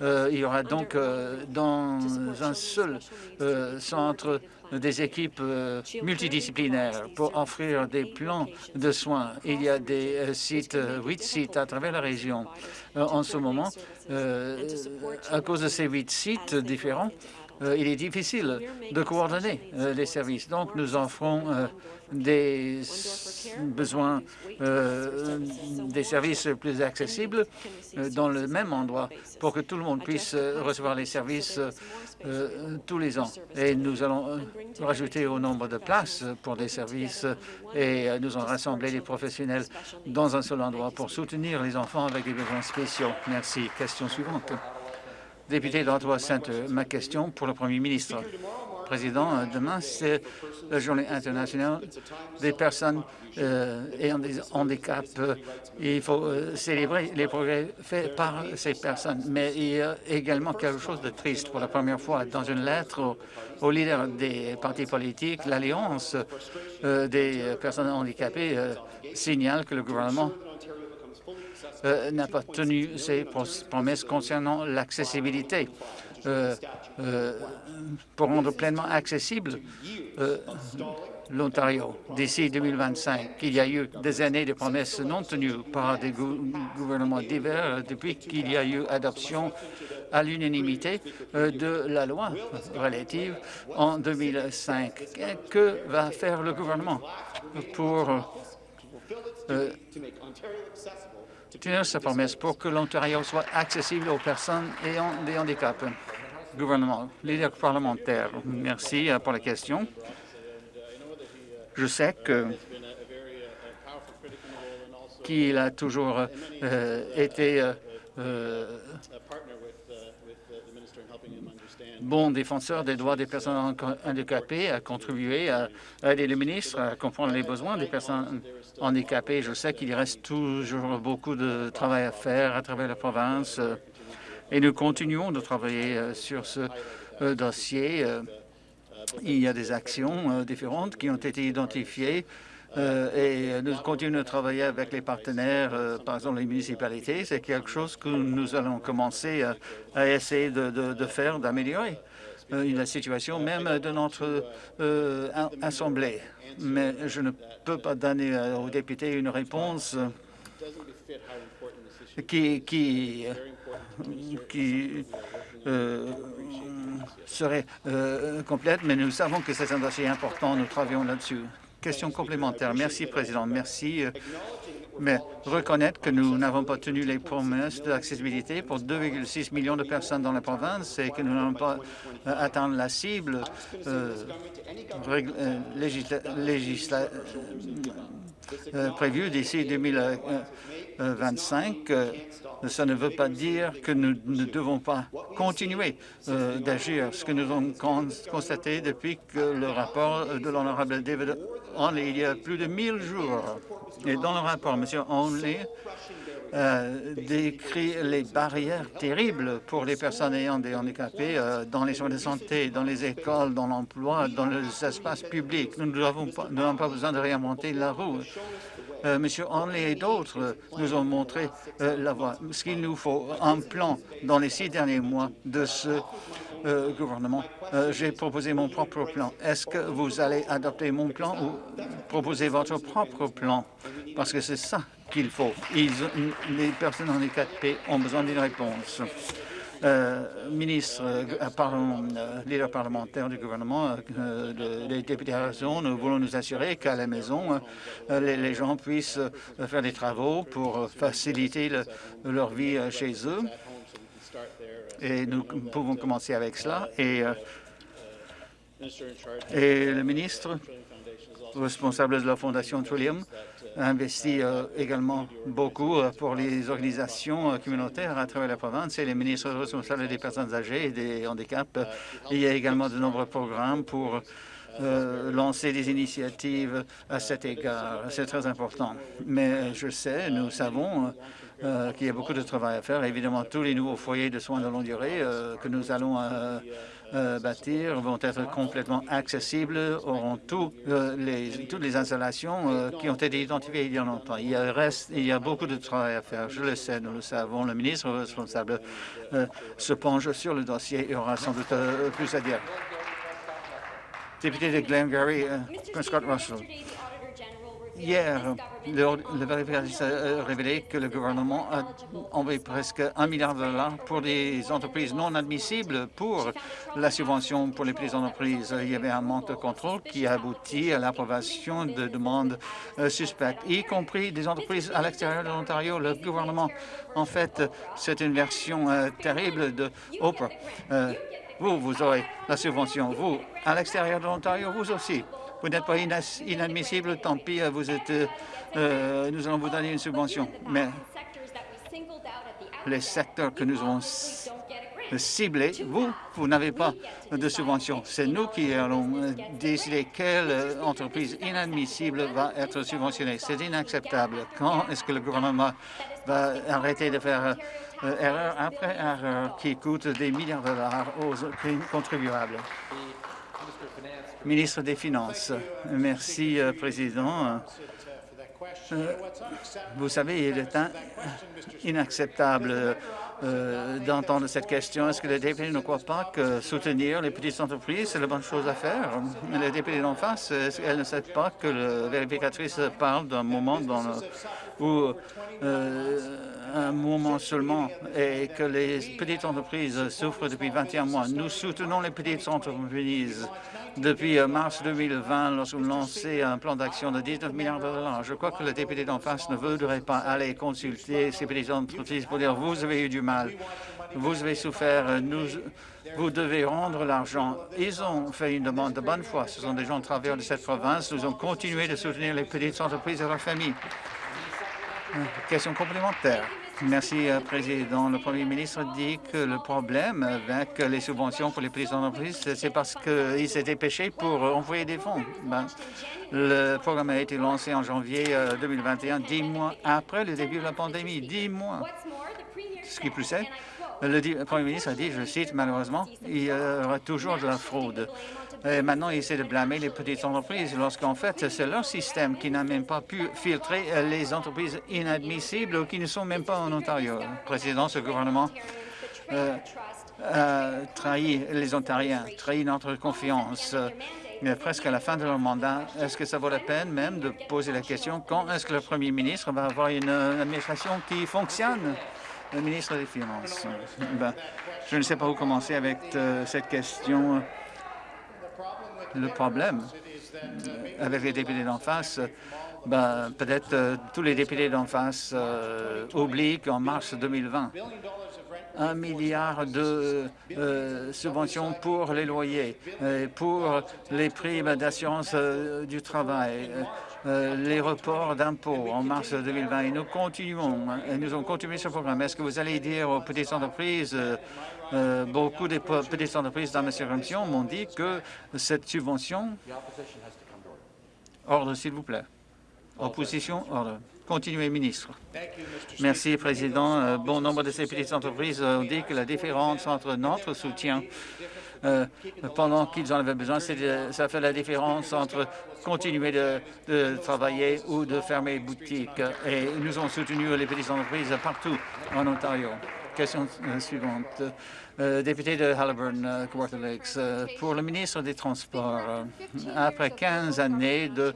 euh, il y aura donc euh, dans un seul euh, centre des équipes multidisciplinaires pour offrir des plans de soins. Il y a des sites, huit sites à travers la région en ce moment. à cause de ces huit sites différents, il est difficile de coordonner les services. Donc, nous offrons des besoins, euh, des services plus accessibles euh, dans le même endroit pour que tout le monde puisse euh, recevoir les services tous les ans. Et nous allons rajouter au nombre de places pour des services et nous allons rassembler les professionnels dans un seul endroit pour soutenir les enfants avec des besoins spéciaux. Merci. Question suivante. Député d'Ottawa-Centre, ma question pour le Premier ministre. Président, euh, demain, c'est la journée internationale des personnes euh, ayant des handicaps. Il faut euh, célébrer les progrès faits par ces personnes. Mais il y a également quelque chose de triste. Pour la première fois, dans une lettre aux, leaders des partis politiques, l'Alliance des personnes handicapées signale que le gouvernement n'a pas tenu ses promesses concernant l'accessibilité. Euh, euh, pour rendre pleinement accessible euh, l'Ontario d'ici 2025. Il y a eu des années de promesses non tenues par des gouvernements divers depuis qu'il y a eu adoption à l'unanimité de la loi relative en 2005. Que va faire le gouvernement pour tenir sa promesse pour que l'Ontario soit accessible aux personnes ayant des handicaps gouvernement, leader parlementaire. Merci euh, pour la question. Je sais qu'il a toujours euh, été euh, bon défenseur des droits des personnes handicapées, a contribué à aider le ministre à comprendre les besoins des personnes handicapées. Je sais qu'il reste toujours beaucoup de travail à faire à travers la province et nous continuons de travailler euh, sur ce euh, dossier. Euh, il y a des actions différentes qui ont été identifiées et nous continuons de travailler avec les partenaires, par exemple les municipalités. C'est quelque chose que nous allons commencer à, essayer de, faire, d'améliorer la situation même de notre Assemblée. Mais je ne peux pas donner aux députés une réponse qui, qui euh, serait euh, complète, mais nous savons que c'est un dossier important. Nous travaillons là-dessus. Question complémentaire. Merci, Président. Merci. Euh, mais reconnaître que nous n'avons pas tenu les promesses d'accessibilité pour 2,6 millions de personnes dans la province et que nous n'allons pas atteindre la cible prévues d'ici 2025. Ça ne veut pas dire que nous ne devons pas continuer d'agir. Ce que nous avons constaté depuis que le rapport de l'honorable David Onley, il y a plus de 1000 jours, et dans le rapport, M. Onley euh, décrit les barrières terribles pour les personnes ayant des handicapés euh, dans les soins de santé, dans les écoles, dans l'emploi, dans les espaces publics. Nous n'avons pas, besoin de réinventer la roue. Euh, Monsieur Onley et d'autres nous ont montré la voie. Ce qu'il nous faut, un plan dans les six derniers mois de ce gouvernement. J'ai proposé mon propre plan. Est-ce que vous allez adopter mon plan ou proposer votre propre plan? Parce que c'est ça qu'il faut. les personnes handicapées ont besoin d'une réponse. Euh, ministre, euh, euh, leader parlementaire du gouvernement, les députés à raison, nous voulons nous assurer qu'à la maison, les, gens puissent faire des travaux pour faciliter leur vie chez eux. Et nous pouvons commencer avec cela. Et, et le ministre responsable de la Fondation Trillium investi euh, également beaucoup euh, pour les organisations euh, communautaires à travers la province et les ministres responsables des personnes âgées et des handicaps. Il y a également de nombreux programmes pour lancer des initiatives à cet égard. C'est très important. Mais je sais, nous savons qu'il y a beaucoup de travail à faire. Évidemment, tous les nouveaux foyers de soins de longue durée que nous allons euh, bâtir vont être complètement accessibles, auront tout, euh, les, toutes les installations euh, qui ont été identifiées il y a longtemps. Il y a, reste, il y a beaucoup de travail à faire, je le sais, nous le savons. Le ministre responsable se penche sur le dossier et aura sans doute plus à dire. Député de Glengarry, Russell. Hier, le, vérificateur a révélé que le gouvernement a envoyé presque un milliard de dollars pour des entreprises non admissibles pour la subvention pour les petites entreprises. Il y avait un manque de contrôle qui a abouti à l'approbation de demandes euh, suspectes, y compris des entreprises à l'extérieur de l'Ontario. Le gouvernement, en fait, c'est une version euh, terrible de Oprah. Euh, vous, vous aurez la subvention. Vous, à l'extérieur de l'Ontario, vous aussi. Vous n'êtes pas inadmissible, tant pis, vous êtes, euh, euh, nous allons vous donner une subvention. Mais les secteurs que nous avons ciblés, vous, vous n'avez pas de subvention. C'est nous qui allons euh, décider quelle entreprise inadmissible va être subventionnée. C'est inacceptable. Quand est-ce que le gouvernement va arrêter de faire erreur après erreur qui coûte des milliards de dollars aux contribuables? Ministre des Finances. Merci, euh, Président. Euh, vous savez, il est inacceptable euh, d'entendre cette question. Est-ce que les députés ne croient pas que soutenir les petites entreprises, c'est la bonne chose à faire? Les députés d'en face, elles ne savent pas que la vérificatrice parle d'un moment où un moment seulement et que les petites entreprises souffrent depuis 21 mois? Nous soutenons les petites entreprises depuis euh, mars 2020 lorsqu'on lancé un plan d'action de 19 milliards de dollars. Je crois que le député d'en face ne voudrait pas aller consulter ces petites entreprises pour dire « vous avez eu du mal, vous avez souffert, nous, vous devez rendre l'argent ». Ils ont fait une demande de bonne foi. Ce sont des gens de travers de cette province. Nous avons continué de soutenir les petites entreprises et leurs familles. Euh, question complémentaire. Merci, euh, Président. Le Premier ministre dit que le problème avec les subventions pour les petites entreprises, c'est parce qu'il s'est dépêché pour envoyer des fonds. Ben, le programme a été lancé en janvier 2021, euh, dix mois après le début de la pandémie. Dix mois. Ce qui plus est, le Premier ministre a dit, je cite, malheureusement, il y aura toujours de la fraude. Et maintenant, il essaie de blâmer les petites entreprises, lorsqu'en fait, c'est leur système qui n'a même pas pu filtrer les entreprises inadmissibles ou qui ne sont même pas en Ontario. Président, ce gouvernement euh, a trahi les Ontariens, trahi notre confiance. Mais presque à la fin de leur mandat, est-ce que ça vaut la peine même de poser la question quand est-ce que le premier ministre va avoir une administration qui fonctionne? Le ministre des Finances. Ben, je ne sais pas où commencer avec euh, cette question le problème avec les députés d'en face, ben, peut-être euh, tous les députés d'en face euh, oublient qu'en mars 2020, un milliard de subventions pour les loyers, pour les primes d'assurance du travail, les reports d'impôts en mars 2020 et nous continuons, et nous allons continuer ce programme. Est-ce que vous allez dire aux petites entreprises euh, beaucoup de petites entreprises dans ma circonscription m'ont dit que cette subvention... Ordre, s'il vous plaît. Opposition, ordre. Continuez, ministre. Merci, Président. Euh, bon nombre de ces petites entreprises ont dit que la différence entre notre soutien euh, pendant qu'ils en avaient besoin, ça fait la différence entre continuer de, de, travailler ou de fermer boutique. Et nous avons soutenu les petites entreprises partout en Ontario. Question euh, suivante. Euh, député de Halliburton, euh, Kawartha Lakes, pour le ministre des Transports, après 15 années de,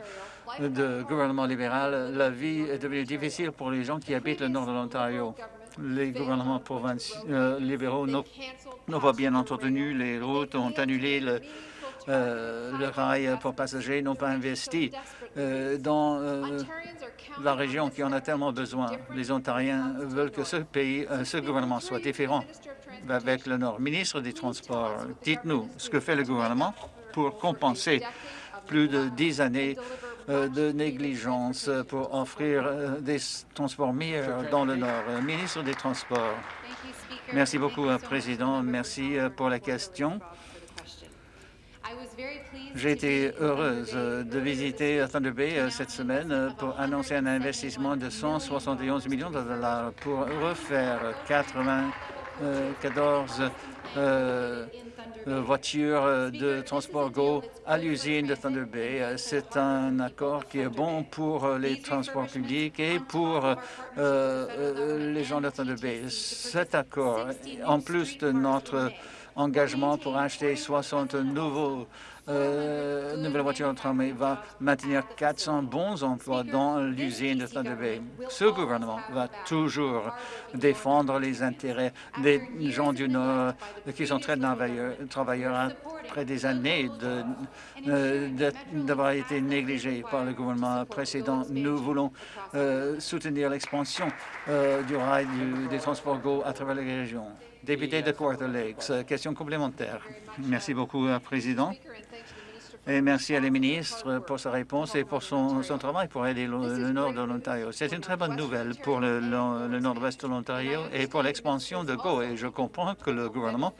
gouvernement libéral, la vie est devenue difficile pour les gens qui habitent le nord de l'Ontario. Les gouvernements libéraux n'ont pas bien entretenu les routes, ont annulé le, le rail pour passagers, n'ont pas investi dans la région qui en a tellement besoin. Les Ontariens veulent que ce pays, euh, ce gouvernement soit différent avec le Nord. Ministre des Transports, dites-nous ce que fait le gouvernement pour compenser plus de dix années euh, de négligence pour offrir euh, des transports meilleurs dans le Nord. Ministre des Transports. Merci beaucoup, Président. Merci pour la question. J'ai été heureuse de visiter Thunder Bay euh, cette semaine euh, pour annoncer un investissement de 171 millions de dollars pour refaire 94 euh, voitures de transport Go à l'usine de Thunder Bay. C'est un accord qui est bon pour les transports publics et pour les gens de Thunder Bay. Cet accord, en plus de notre engagement pour acheter 60 nouveaux euh, nouvelle voiture tramway va maintenir 400 bons emplois dans l'usine de Thunder Bay. Ce gouvernement va toujours défendre les intérêts des gens du Nord qui sont très travailleurs, après des années euh, d'avoir été négligés par le gouvernement précédent. Nous voulons euh, soutenir l'expansion du rail des transports GO à travers les régions. Député de Quarter Lakes, question complémentaire. Merci beaucoup, Président. Et merci à la ministre pour sa réponse et pour son, travail pour aider le, nord de l'Ontario. C'est une très bonne nouvelle pour le, nord-ouest de l'Ontario et pour l'expansion de GO. Et je comprends que le gouvernement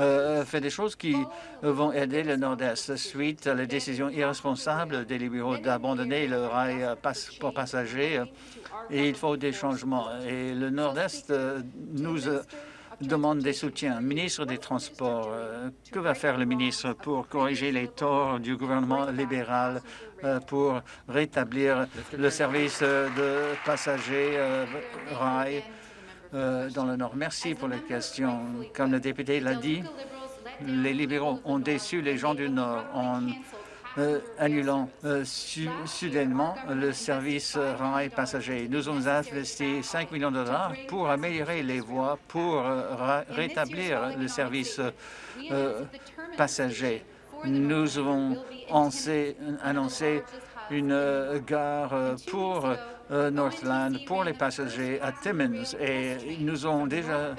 euh, fait des choses qui vont aider le nord-est suite à la décision irresponsable des libéraux d'abandonner le rail pour passagers. Et il faut des changements. Et le nord-est euh, nous demande des soutiens. Ministre des Transports, euh, que va faire le ministre pour corriger les torts du gouvernement libéral euh, pour rétablir le service de passagers euh, rail dans le Nord? Merci pour la question. Comme le député l'a dit, les libéraux ont déçu les gens du Nord euh, annulant euh, soudainement le service rail passager. Nous avons investi 5 millions de dollars pour améliorer les voies, pour euh, rétablir le service passager. Nous avons annoncé une gare pour Northland, pour les passagers à Timmins, et nous avons déjà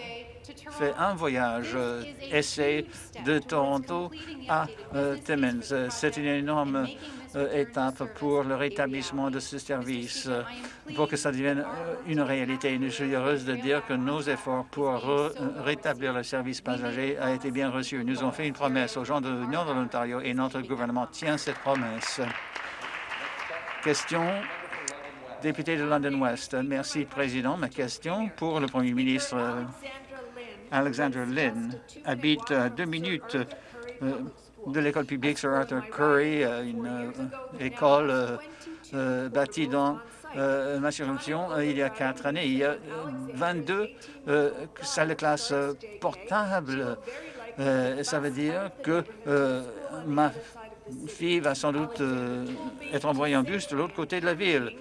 fait un voyage euh, essai de Toronto à euh, Timmins. C'est une énorme euh, étape pour le rétablissement de ce service, pour que ça devienne une réalité. Je suis heureuse de dire que nos efforts pour rétablir le service passager a été bien reçus. Nous avons fait une promesse aux gens de l'Union de l'Ontario et notre gouvernement tient cette promesse. Question député de London West. Merci, Président. Ma question pour le Premier ministre Alexander Lynn habite à deux minutes euh, de l'école publique Sir Arthur Curry, euh, une euh, école bâtie dans ma circonscription il y a quatre années. Il y a 22 salles de classe portables. ça veut dire que ma fille va sans doute être envoyée en bus de l'autre côté de la ville.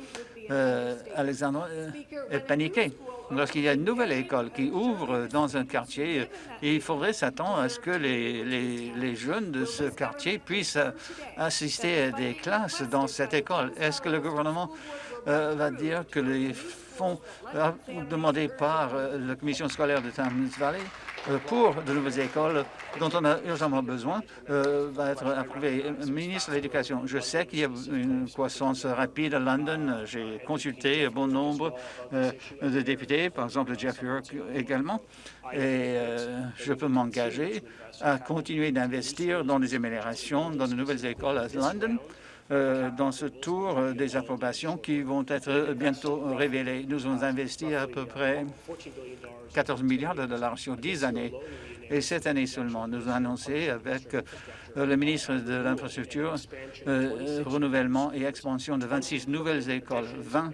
Alexandre est paniqué. Lorsqu'il y a une nouvelle école qui ouvre dans un quartier, il faudrait s'attendre à ce que les, jeunes de ce quartier puissent assister à des classes dans cette école. Est-ce que le gouvernement va dire que les fonds demandés par la commission scolaire de Thames Valley euh, pour de nouvelles écoles dont on a urgemment besoin euh, va être approuvé. Ministre de l'Éducation, je sais qu'il y a une croissance rapide à London. J'ai consulté bon nombre euh, de députés, par exemple Jeff York également, et je peux m'engager à continuer d'investir dans les améliorations dans de nouvelles écoles à London euh, dans ce tour euh, des approbations qui vont être bientôt révélées. Nous avons investi à peu près 14 milliards de dollars sur 10 années. Et cette année seulement, nous avons annoncé avec euh, le ministre de l'Infrastructure renouvellement et expansion de 26 nouvelles écoles, 20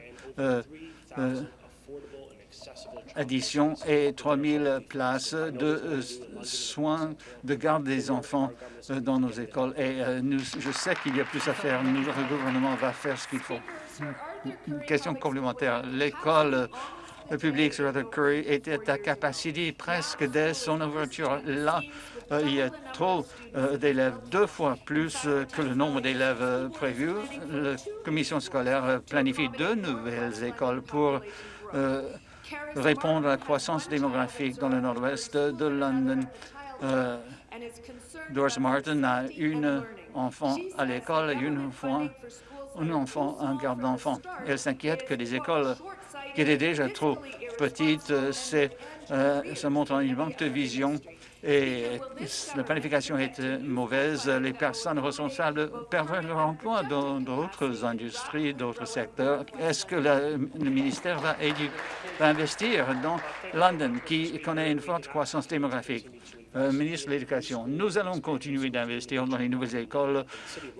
addition et 3 000 places de euh, soins de garde des enfants euh, dans nos écoles. Et euh, nous, je sais qu'il y a plus à faire. Nous, le gouvernement va faire ce qu'il faut. Une question complémentaire. L'école publique sur la Curry était à capacité presque dès son ouverture. Là, il y a trop d'élèves, deux fois plus que le nombre d'élèves prévus. La commission scolaire planifie deux nouvelles écoles pour répondre à la croissance démographique dans le nord-ouest de London. Euh, Doris Martin a une enfant à l'école et une enfant, un enfant en garde d'enfants. Elle s'inquiète que les écoles qui étaient déjà trop petites, euh, ça montre une manque de vision et la planification est mauvaise. Les personnes responsables perdent leur emploi dans d'autres industries, d'autres secteurs. Est-ce que le ministère va, investir dans London, qui connaît une forte croissance démographique? Euh, ministre de l'Éducation, nous allons continuer d'investir dans les nouvelles écoles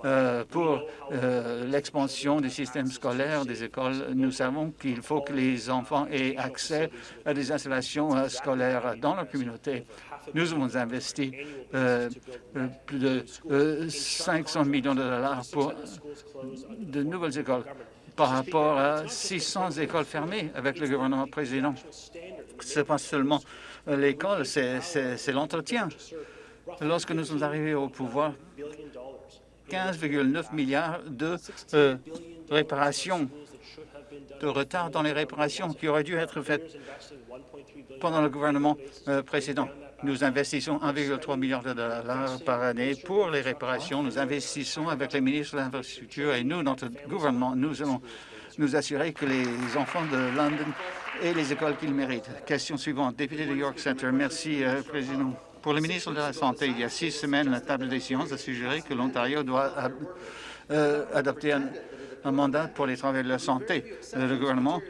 euh, pour euh, l'expansion du système scolaire des écoles. Nous savons qu'il faut que les enfants aient accès à des installations scolaires dans leur communauté. Nous avons investi euh, euh, plus de 500 euh, millions de dollars pour de nouvelles écoles par rapport à 600 écoles fermées avec le gouvernement président. Ce n'est pas seulement l'école, c'est l'entretien. Lorsque nous sommes arrivés au pouvoir, 15,9 milliards de réparations, de retard dans les réparations qui auraient dû être faites pendant le gouvernement précédent. Nous investissons 1,3 milliard de dollars par année pour les réparations. Nous investissons avec les ministres de l'Infrastructure et nous, notre gouvernement, nous allons nous assurer que les enfants de London aient les écoles qu'ils méritent. Question suivante. Député de York Center. Merci, euh, Président. Pour le ministre de la Santé, il y a six semaines, la table des sciences a suggéré que l'Ontario doit euh, adopter un, un mandat pour les travailleurs de la santé. Euh, le gouvernement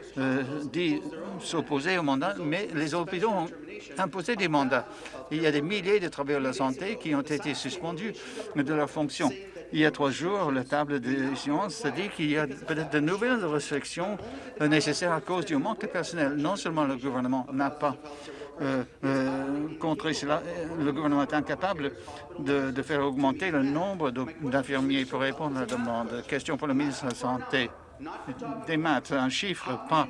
dit s'opposer au mandat, mais les hôpitaux ont imposer des mandats. Il y a des milliers de travailleurs de la santé qui ont été suspendus de leurs fonctions. Il y a trois jours, la table de sciences a dit qu'il y a peut-être de nouvelles restrictions nécessaires à cause du manque de personnel. Non seulement le gouvernement n'a pas euh, euh, contré cela, le gouvernement est incapable de, de faire augmenter le nombre d'infirmiers pour répondre à la demande. Question pour le ministre de la Santé. Des maths, un chiffre, pas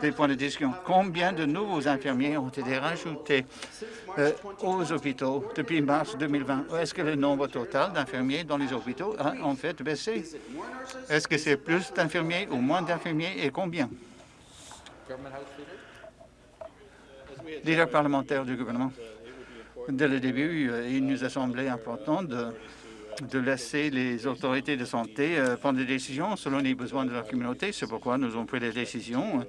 des points de discussion. Combien de nouveaux infirmiers ont été rajoutés euh, aux hôpitaux depuis mars 2020? Est-ce que le nombre total d'infirmiers dans les hôpitaux a en fait baissé? Est-ce que c'est plus d'infirmiers ou moins d'infirmiers et combien? Leader parlementaire du gouvernement, dès le début, euh, il nous a semblé important de de laisser les autorités de santé euh, prendre des décisions selon les besoins de leur communauté. C'est pourquoi nous avons pris des décisions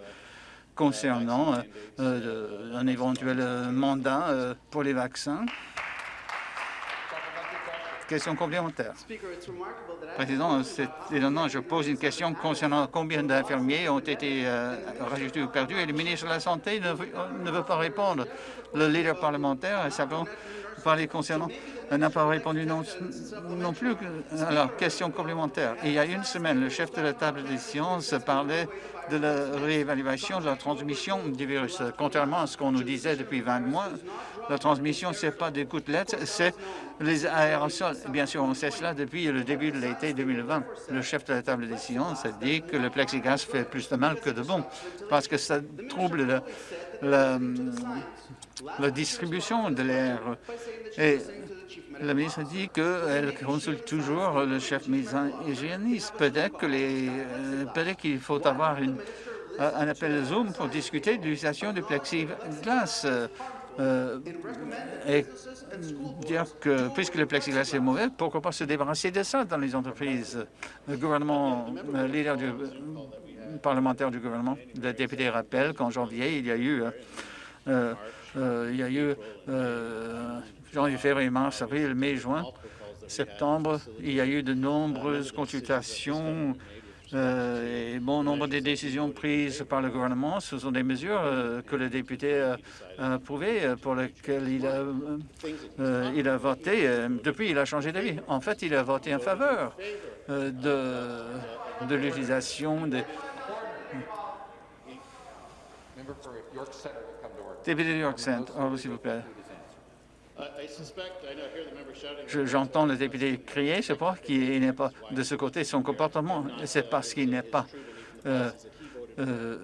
concernant euh, euh, un éventuel mandat pour les vaccins. Question complémentaire. Président, c'est étonnant. Je pose une question concernant combien d'infirmiers ont été rajoutés ou perdus et le ministre de la Santé ne veut, pas répondre. Le leader parlementaire a simplement parlé concernant n'a pas répondu non, non plus. Alors, question complémentaire. Il y a une semaine, le chef de la table des sciences parlait de la réévaluation de la transmission du virus. Contrairement à ce qu'on nous disait depuis 20 mois, la transmission, ce n'est pas des gouttelettes, c'est les aérosols. Bien sûr, on sait cela depuis le début de l'été 2020. Le chef de la table des sciences a dit que le plexiglas fait plus de mal que de bon parce que ça trouble la, la distribution de l'air. Et la ministre dit qu'elle consulte toujours le chef médecin hygiéniste. Peut-être qu'il euh, faut avoir un appel Zoom pour discuter de l'utilisation du plexiglas. Euh, et dire que, puisque le plexiglas est mauvais, pourquoi pas se débarrasser de ça dans les entreprises? Le gouvernement, le leader du parlementaire du gouvernement, le député rappelle qu'en janvier, il y a eu, euh, euh, il y a eu janvier, février, mars, avril, mai, juin, septembre, il y a eu de nombreuses consultations euh, et bon nombre de décisions prises par le gouvernement, ce sont des mesures euh, que le député a approuvées, euh, pour lesquelles il a, il a voté. depuis, il a changé d'avis. En fait, il a voté en faveur de, de l'utilisation des... Député de York Centre, s'il vous plaît. J'entends le député crier, je crois qu'il n'est pas de ce côté. Son comportement, c'est parce qu'il n'est pas euh, euh,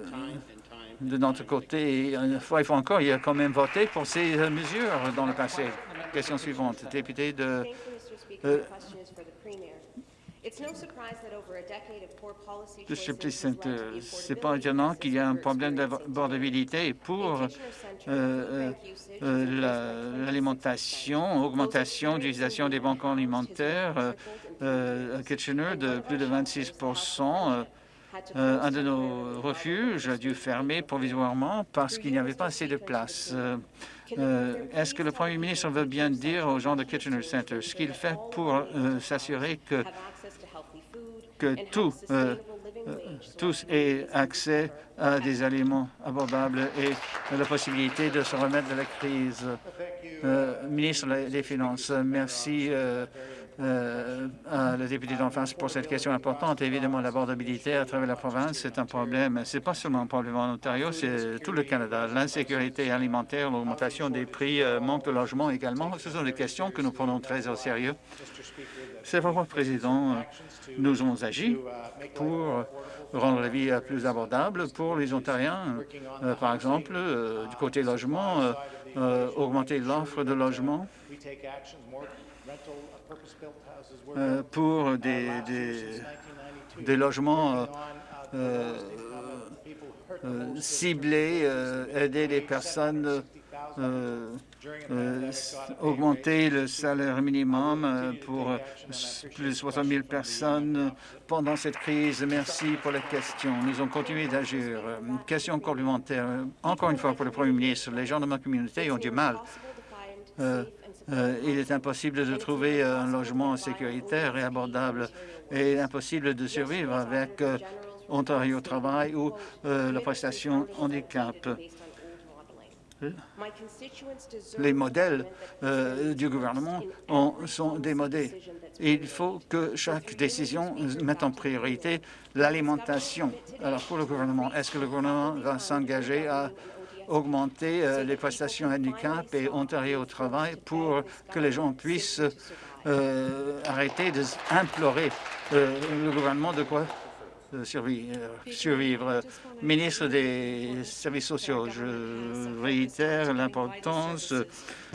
de notre côté. Une fois, il faut encore, il a quand même voté pour ces mesures dans le passé. Question suivante, député de euh, ce n'est pas étonnant qu'il y ait un problème d'abordabilité pour euh, euh, euh, l'alimentation, augmentation d'utilisation des banques alimentaires à Kitchener de plus de 26% un de nos refuges a dû fermer provisoirement parce qu'il n'y avait pas assez de place. Est-ce que le Premier ministre veut bien dire aux gens de Kitchener Center ce qu'il fait pour s'assurer que que euh, euh, tous aient accès à des aliments abordables et la possibilité de se remettre de la crise. Euh, ministre des Finances, merci à la députée d'en face pour cette question importante. Évidemment, l'abordabilité à travers la province, c'est un problème. Ce n'est pas seulement un problème en Ontario, c'est tout le Canada. L'insécurité alimentaire, l'augmentation des prix, manque de logement également, ce sont des questions que nous prenons très au sérieux. C'est pourquoi, Président, nous avons agi pour rendre la vie plus abordable pour les Ontariens. Euh, par exemple, euh, du côté logement, euh, augmenter l'offre de logement pour des, des logements ciblés, aider les personnes euh, euh, augmenter le salaire minimum euh, pour plus de 60 000 personnes pendant cette crise. Merci pour la question. Nous avons continué d'agir. Question complémentaire. Encore une fois, pour le Premier ministre, les gens de ma communauté ont du mal. Il est impossible de trouver un logement sécuritaire et abordable et impossible de survivre avec Ontario Travail ou la prestation handicap les modèles euh, du gouvernement sont démodés. Il faut que chaque décision mette en priorité l'alimentation. Alors, pour le gouvernement, est-ce que le gouvernement va s'engager à augmenter euh, les prestations handicap et Ontario au travail pour que les gens puissent euh, arrêter d'implorer le gouvernement de quoi survivre. Ministre des Services sociaux, je réitère l'importance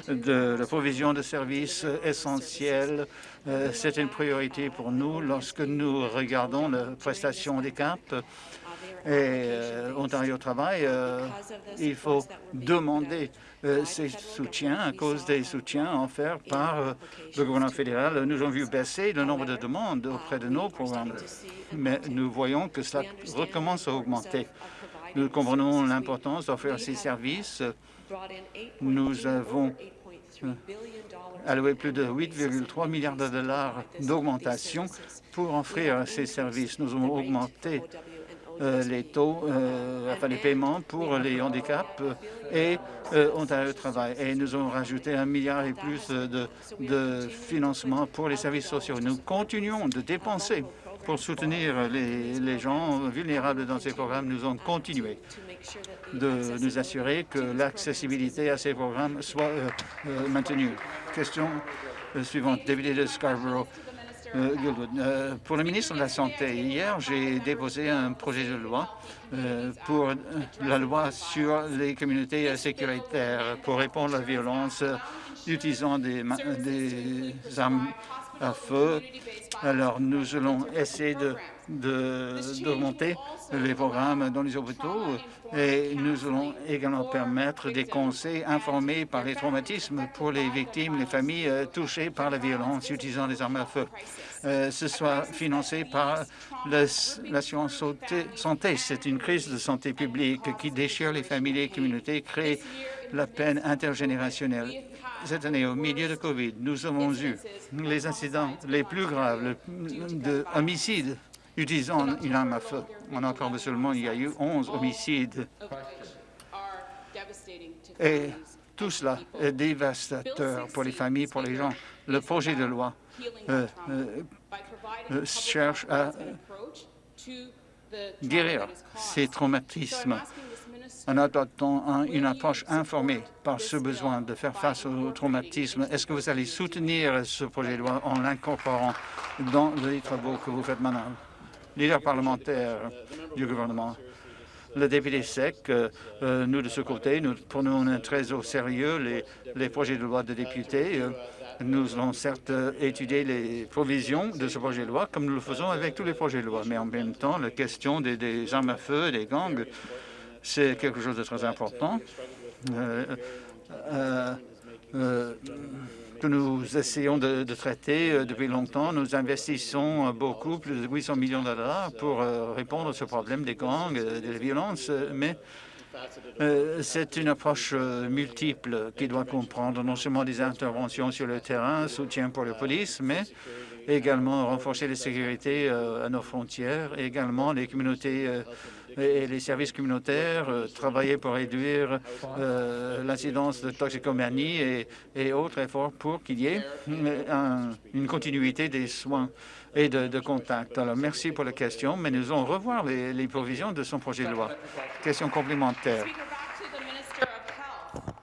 de la provision de services essentiels. Euh, c'est une priorité pour nous lorsque nous regardons la prestation handicap et euh, Ontario Travail, euh, il faut demander euh, ces soutiens à cause des soutiens offerts par le gouvernement fédéral. Nous avons vu baisser le nombre de demandes auprès de nos programmes, mais nous voyons que cela recommence à augmenter. Nous comprenons l'importance d'offrir ces services. Nous avons alloué plus de 8,3 milliards de dollars d'augmentation pour offrir ces services. Nous avons augmenté les taux, enfin les paiements pour les handicaps et Ontario Travail. Et nous avons rajouté un milliard et plus de, de financement pour les services sociaux. Nous continuons de dépenser pour soutenir les, gens vulnérables dans ces programmes. Nous allons continuer de nous assurer que l'accessibilité à ces programmes soit euh, euh, maintenue. Question euh, suivante, député de Scarborough. Pour le ministre de la Santé, hier, j'ai déposé un projet de loi pour la loi sur les communautés sécuritaires pour répondre à la violence utilisant des, des armes à feu. Alors, nous allons essayer d'augmenter de, les programmes dans les hôpitaux et nous allons également permettre des conseils informés par les traumatismes pour les victimes, les familles euh, touchées par la violence utilisant des armes à feu. Euh, ce soit financé par l'assurance santé. C'est une crise de santé publique qui déchire les familles et les communautés, crée la peine intergénérationnelle cette année, au milieu de COVID, nous avons eu les incidents les plus graves d'homicides utilisant une arme à feu. En encore seulement, il y a eu 11 homicides. Et tout cela est dévastateur pour les familles, pour les gens. Le projet de loi euh, euh, euh, cherche à guérir ces traumatismes en adoptant une approche informée par ce besoin de faire face au traumatisme. Est-ce que vous allez soutenir ce projet de loi en l'incorporant dans les travaux que vous faites maintenant? Leader parlementaire du gouvernement, le député sec, euh, euh, nous de ce côté, nous prenons très au sérieux les, projets de loi de députés. Euh, nous allons certes étudier les provisions de ce projet de loi, comme nous le faisons avec tous les projets de loi, mais en même temps, la question des armes à feu, des gangs, c'est quelque chose de très important euh, euh, euh, que nous essayons de, traiter depuis longtemps. Nous investissons beaucoup, plus de 800 millions de dollars pour répondre à ce problème des gangs, des violences, mais c'est une approche multiple qui doit comprendre non seulement des interventions sur le terrain, soutien pour la police, mais également renforcer la sécurité à nos frontières, également les communautés et les services communautaires, euh, travailler pour réduire euh, l'incidence de toxicomanie et, autres efforts pour qu'il y ait une continuité des soins et de, contact. Alors, merci pour la question, mais nous allons revoir les, provisions de son projet de loi. Question complémentaire.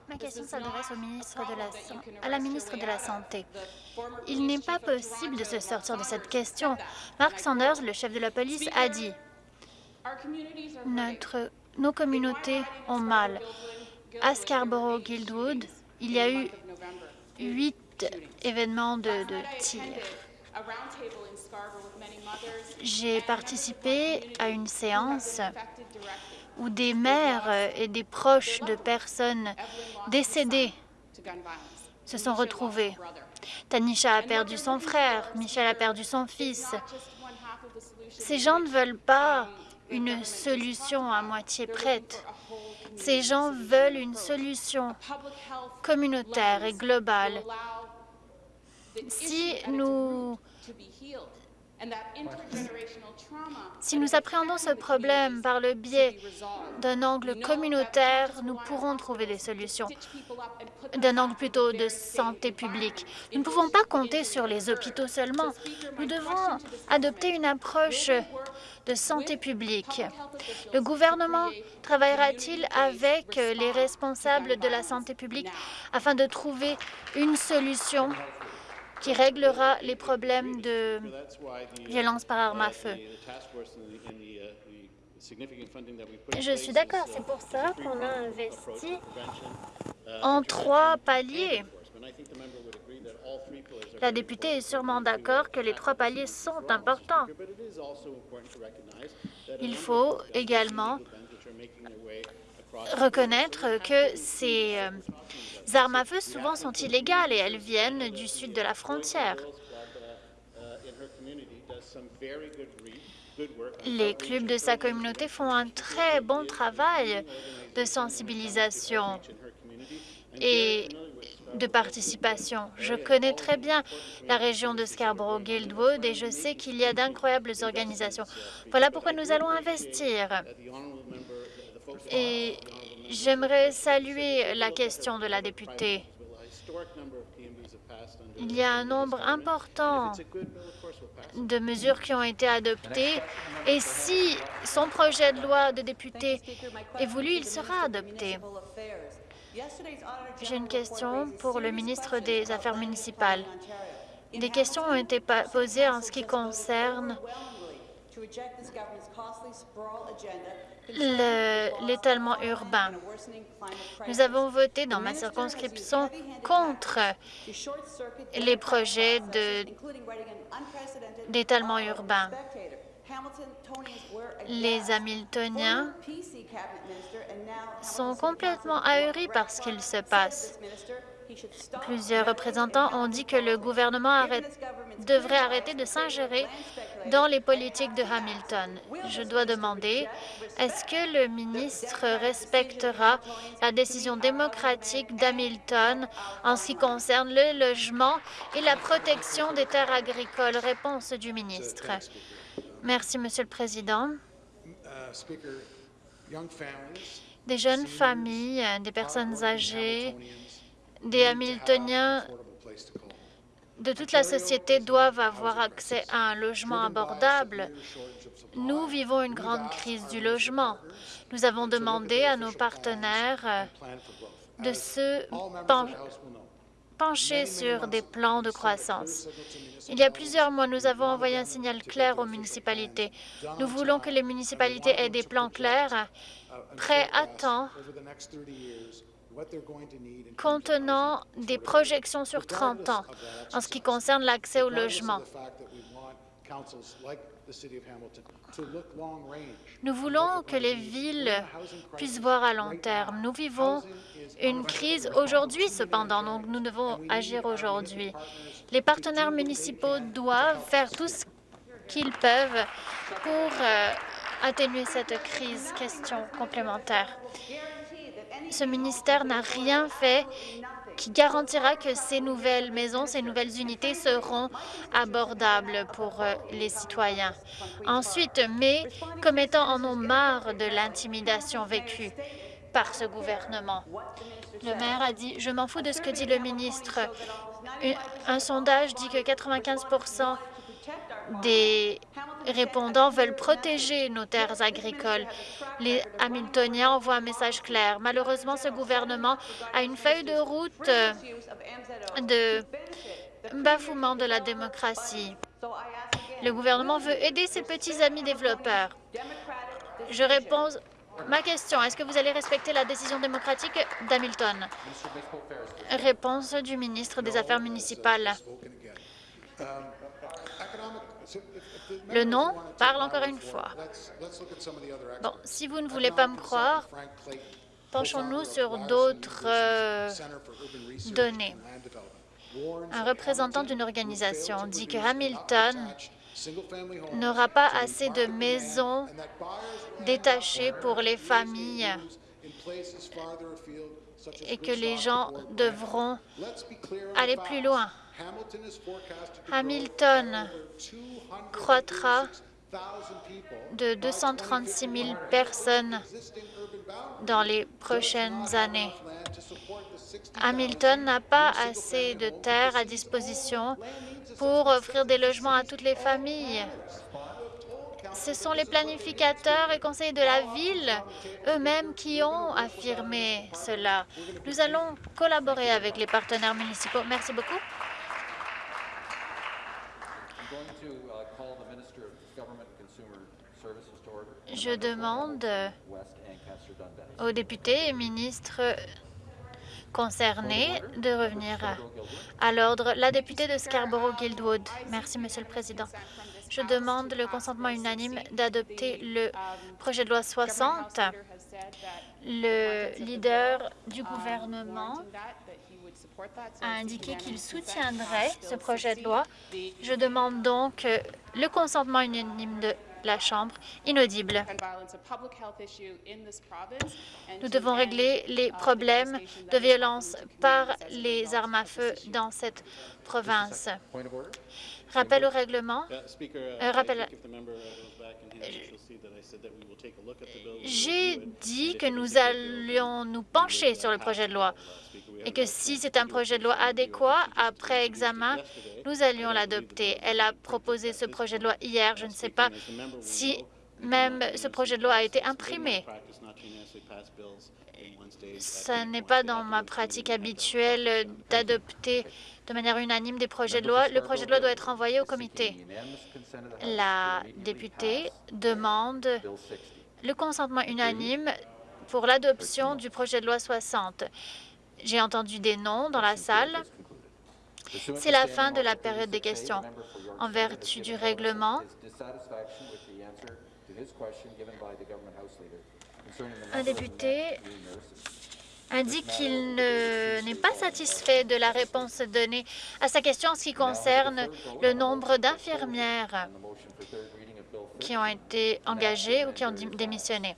Ma question s'adresse au ministre de la, à la ministre de la Santé. Il n'est pas possible de se sortir de cette question. Mark Sanders, le chef de la police, a dit notre, nos communautés ont mal. À Scarborough-Guildwood, il y a eu huit événements de, de tir. J'ai participé à une séance où des mères et des proches de personnes décédées se sont retrouvés. Tanisha a perdu son frère, Michel a perdu son fils. Ces gens ne veulent pas une solution à moitié prête. Ces gens veulent une solution communautaire et globale. Si nous si nous appréhendons ce problème par le biais d'un angle communautaire, nous pourrons trouver des solutions, d'un angle plutôt de santé publique. Nous ne pouvons pas compter sur les hôpitaux seulement. Nous devons adopter une approche de santé publique. Le gouvernement travaillera-t-il avec les responsables de la santé publique afin de trouver une solution? Qui réglera les problèmes de violence par arme à feu. Je suis d'accord, c'est pour ça qu'on a investi en trois paliers. La députée est sûrement d'accord que les trois paliers sont importants. Il faut également reconnaître que ces euh, armes à feu souvent sont illégales et elles viennent du sud de la frontière. Les clubs de sa communauté font un très bon travail de sensibilisation et de participation. Je connais très bien la région de Scarborough-Guildwood et je sais qu'il y a d'incroyables organisations. Voilà pourquoi nous allons investir. Et j'aimerais saluer la question de la députée. Il y a un nombre important de mesures qui ont été adoptées et si son projet de loi de député est voulu, il sera adopté. J'ai une question pour le ministre des Affaires municipales. Des questions ont été posées en ce qui concerne l'étalement urbain. Nous avons voté dans ma circonscription contre les projets d'étalement urbain. Les Hamiltoniens sont complètement ahuris par ce qu'il se passe. Plusieurs représentants ont dit que le gouvernement devrait arrêter de s'ingérer dans les politiques de Hamilton. Je dois demander, est-ce que le ministre respectera la décision démocratique d'Hamilton en ce qui concerne le logement et la protection des terres agricoles? Réponse du ministre. Merci, Monsieur le Président. Des jeunes familles, des personnes âgées, des Hamiltoniens de toute la société doivent avoir accès à un logement abordable. Nous vivons une grande crise du logement. Nous avons demandé à nos partenaires de se pencher sur des plans de croissance. Il y a plusieurs mois, nous avons envoyé un signal clair aux municipalités. Nous voulons que les municipalités aient des plans clairs, prêts à temps contenant des projections sur 30 ans en ce qui concerne l'accès au logement. Nous voulons que les villes puissent voir à long terme. Nous vivons une crise aujourd'hui, cependant, donc nous devons agir aujourd'hui. Les partenaires municipaux doivent faire tout ce qu'ils peuvent pour euh, atténuer cette crise. Question complémentaire ce ministère n'a rien fait qui garantira que ces nouvelles maisons, ces nouvelles unités seront abordables pour euh, les citoyens. Ensuite, mais commettants en ont marre de l'intimidation vécue par ce gouvernement. Le maire a dit « Je m'en fous de ce que dit le ministre. » Un sondage dit que 95 des répondants veulent protéger nos terres agricoles. Les Hamiltoniens envoient un message clair. Malheureusement, ce gouvernement a une feuille de route de bafouement de la démocratie. Le gouvernement veut aider ses petits amis développeurs. Je réponds ma question. Est-ce que vous allez respecter la décision démocratique d'Hamilton? Réponse du ministre des Affaires municipales. Le nom parle encore une fois. Bon, si vous ne voulez pas me croire, penchons-nous sur d'autres euh, données. Un représentant d'une organisation dit que Hamilton n'aura pas assez de maisons détachées pour les familles et que les gens devront aller plus loin. Hamilton croîtra de 236 000 personnes dans les prochaines années. Hamilton n'a pas assez de terres à disposition pour offrir des logements à toutes les familles. Ce sont les planificateurs et conseillers de la ville eux-mêmes qui ont affirmé cela. Nous allons collaborer avec les partenaires municipaux. Merci beaucoup. Je demande aux députés et ministres concernés de revenir à l'ordre. La députée de Scarborough-Guildwood. Merci, Monsieur le Président. Je demande le consentement unanime d'adopter le projet de loi 60. Le leader du gouvernement a indiqué qu'il soutiendrait ce projet de loi. Je demande donc le consentement unanime de la Chambre inaudible. Nous devons régler les problèmes de violence par les armes à feu dans cette province. Rappel au règlement. Euh, rappel. J'ai dit que nous allions nous pencher sur le projet de loi et que si c'est un projet de loi adéquat, après examen, nous allions l'adopter. Elle a proposé ce projet de loi hier. Je ne sais pas si même ce projet de loi a été imprimé. Ce n'est pas dans ma pratique habituelle d'adopter de manière unanime des projets de loi. Le projet de loi doit être envoyé au comité. La députée demande le consentement unanime pour l'adoption du projet de loi 60. J'ai entendu des noms dans la salle. C'est la fin de la période des questions. En vertu du règlement, un député indique qu'il n'est pas satisfait de la réponse donnée à sa question en ce qui concerne le nombre d'infirmières qui ont été engagées ou qui ont démissionné.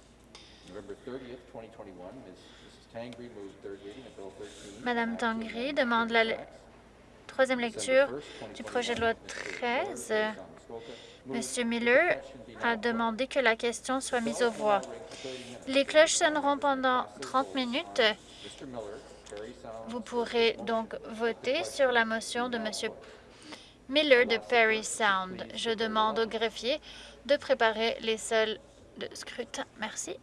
Madame Tangri demande la troisième lecture du projet de loi 13. Monsieur Miller a demandé que la question soit mise aux voix. Les cloches sonneront pendant 30 minutes. Vous pourrez donc voter sur la motion de Monsieur Miller de Perry Sound. Je demande au greffier de préparer les salles de scrutin. Merci.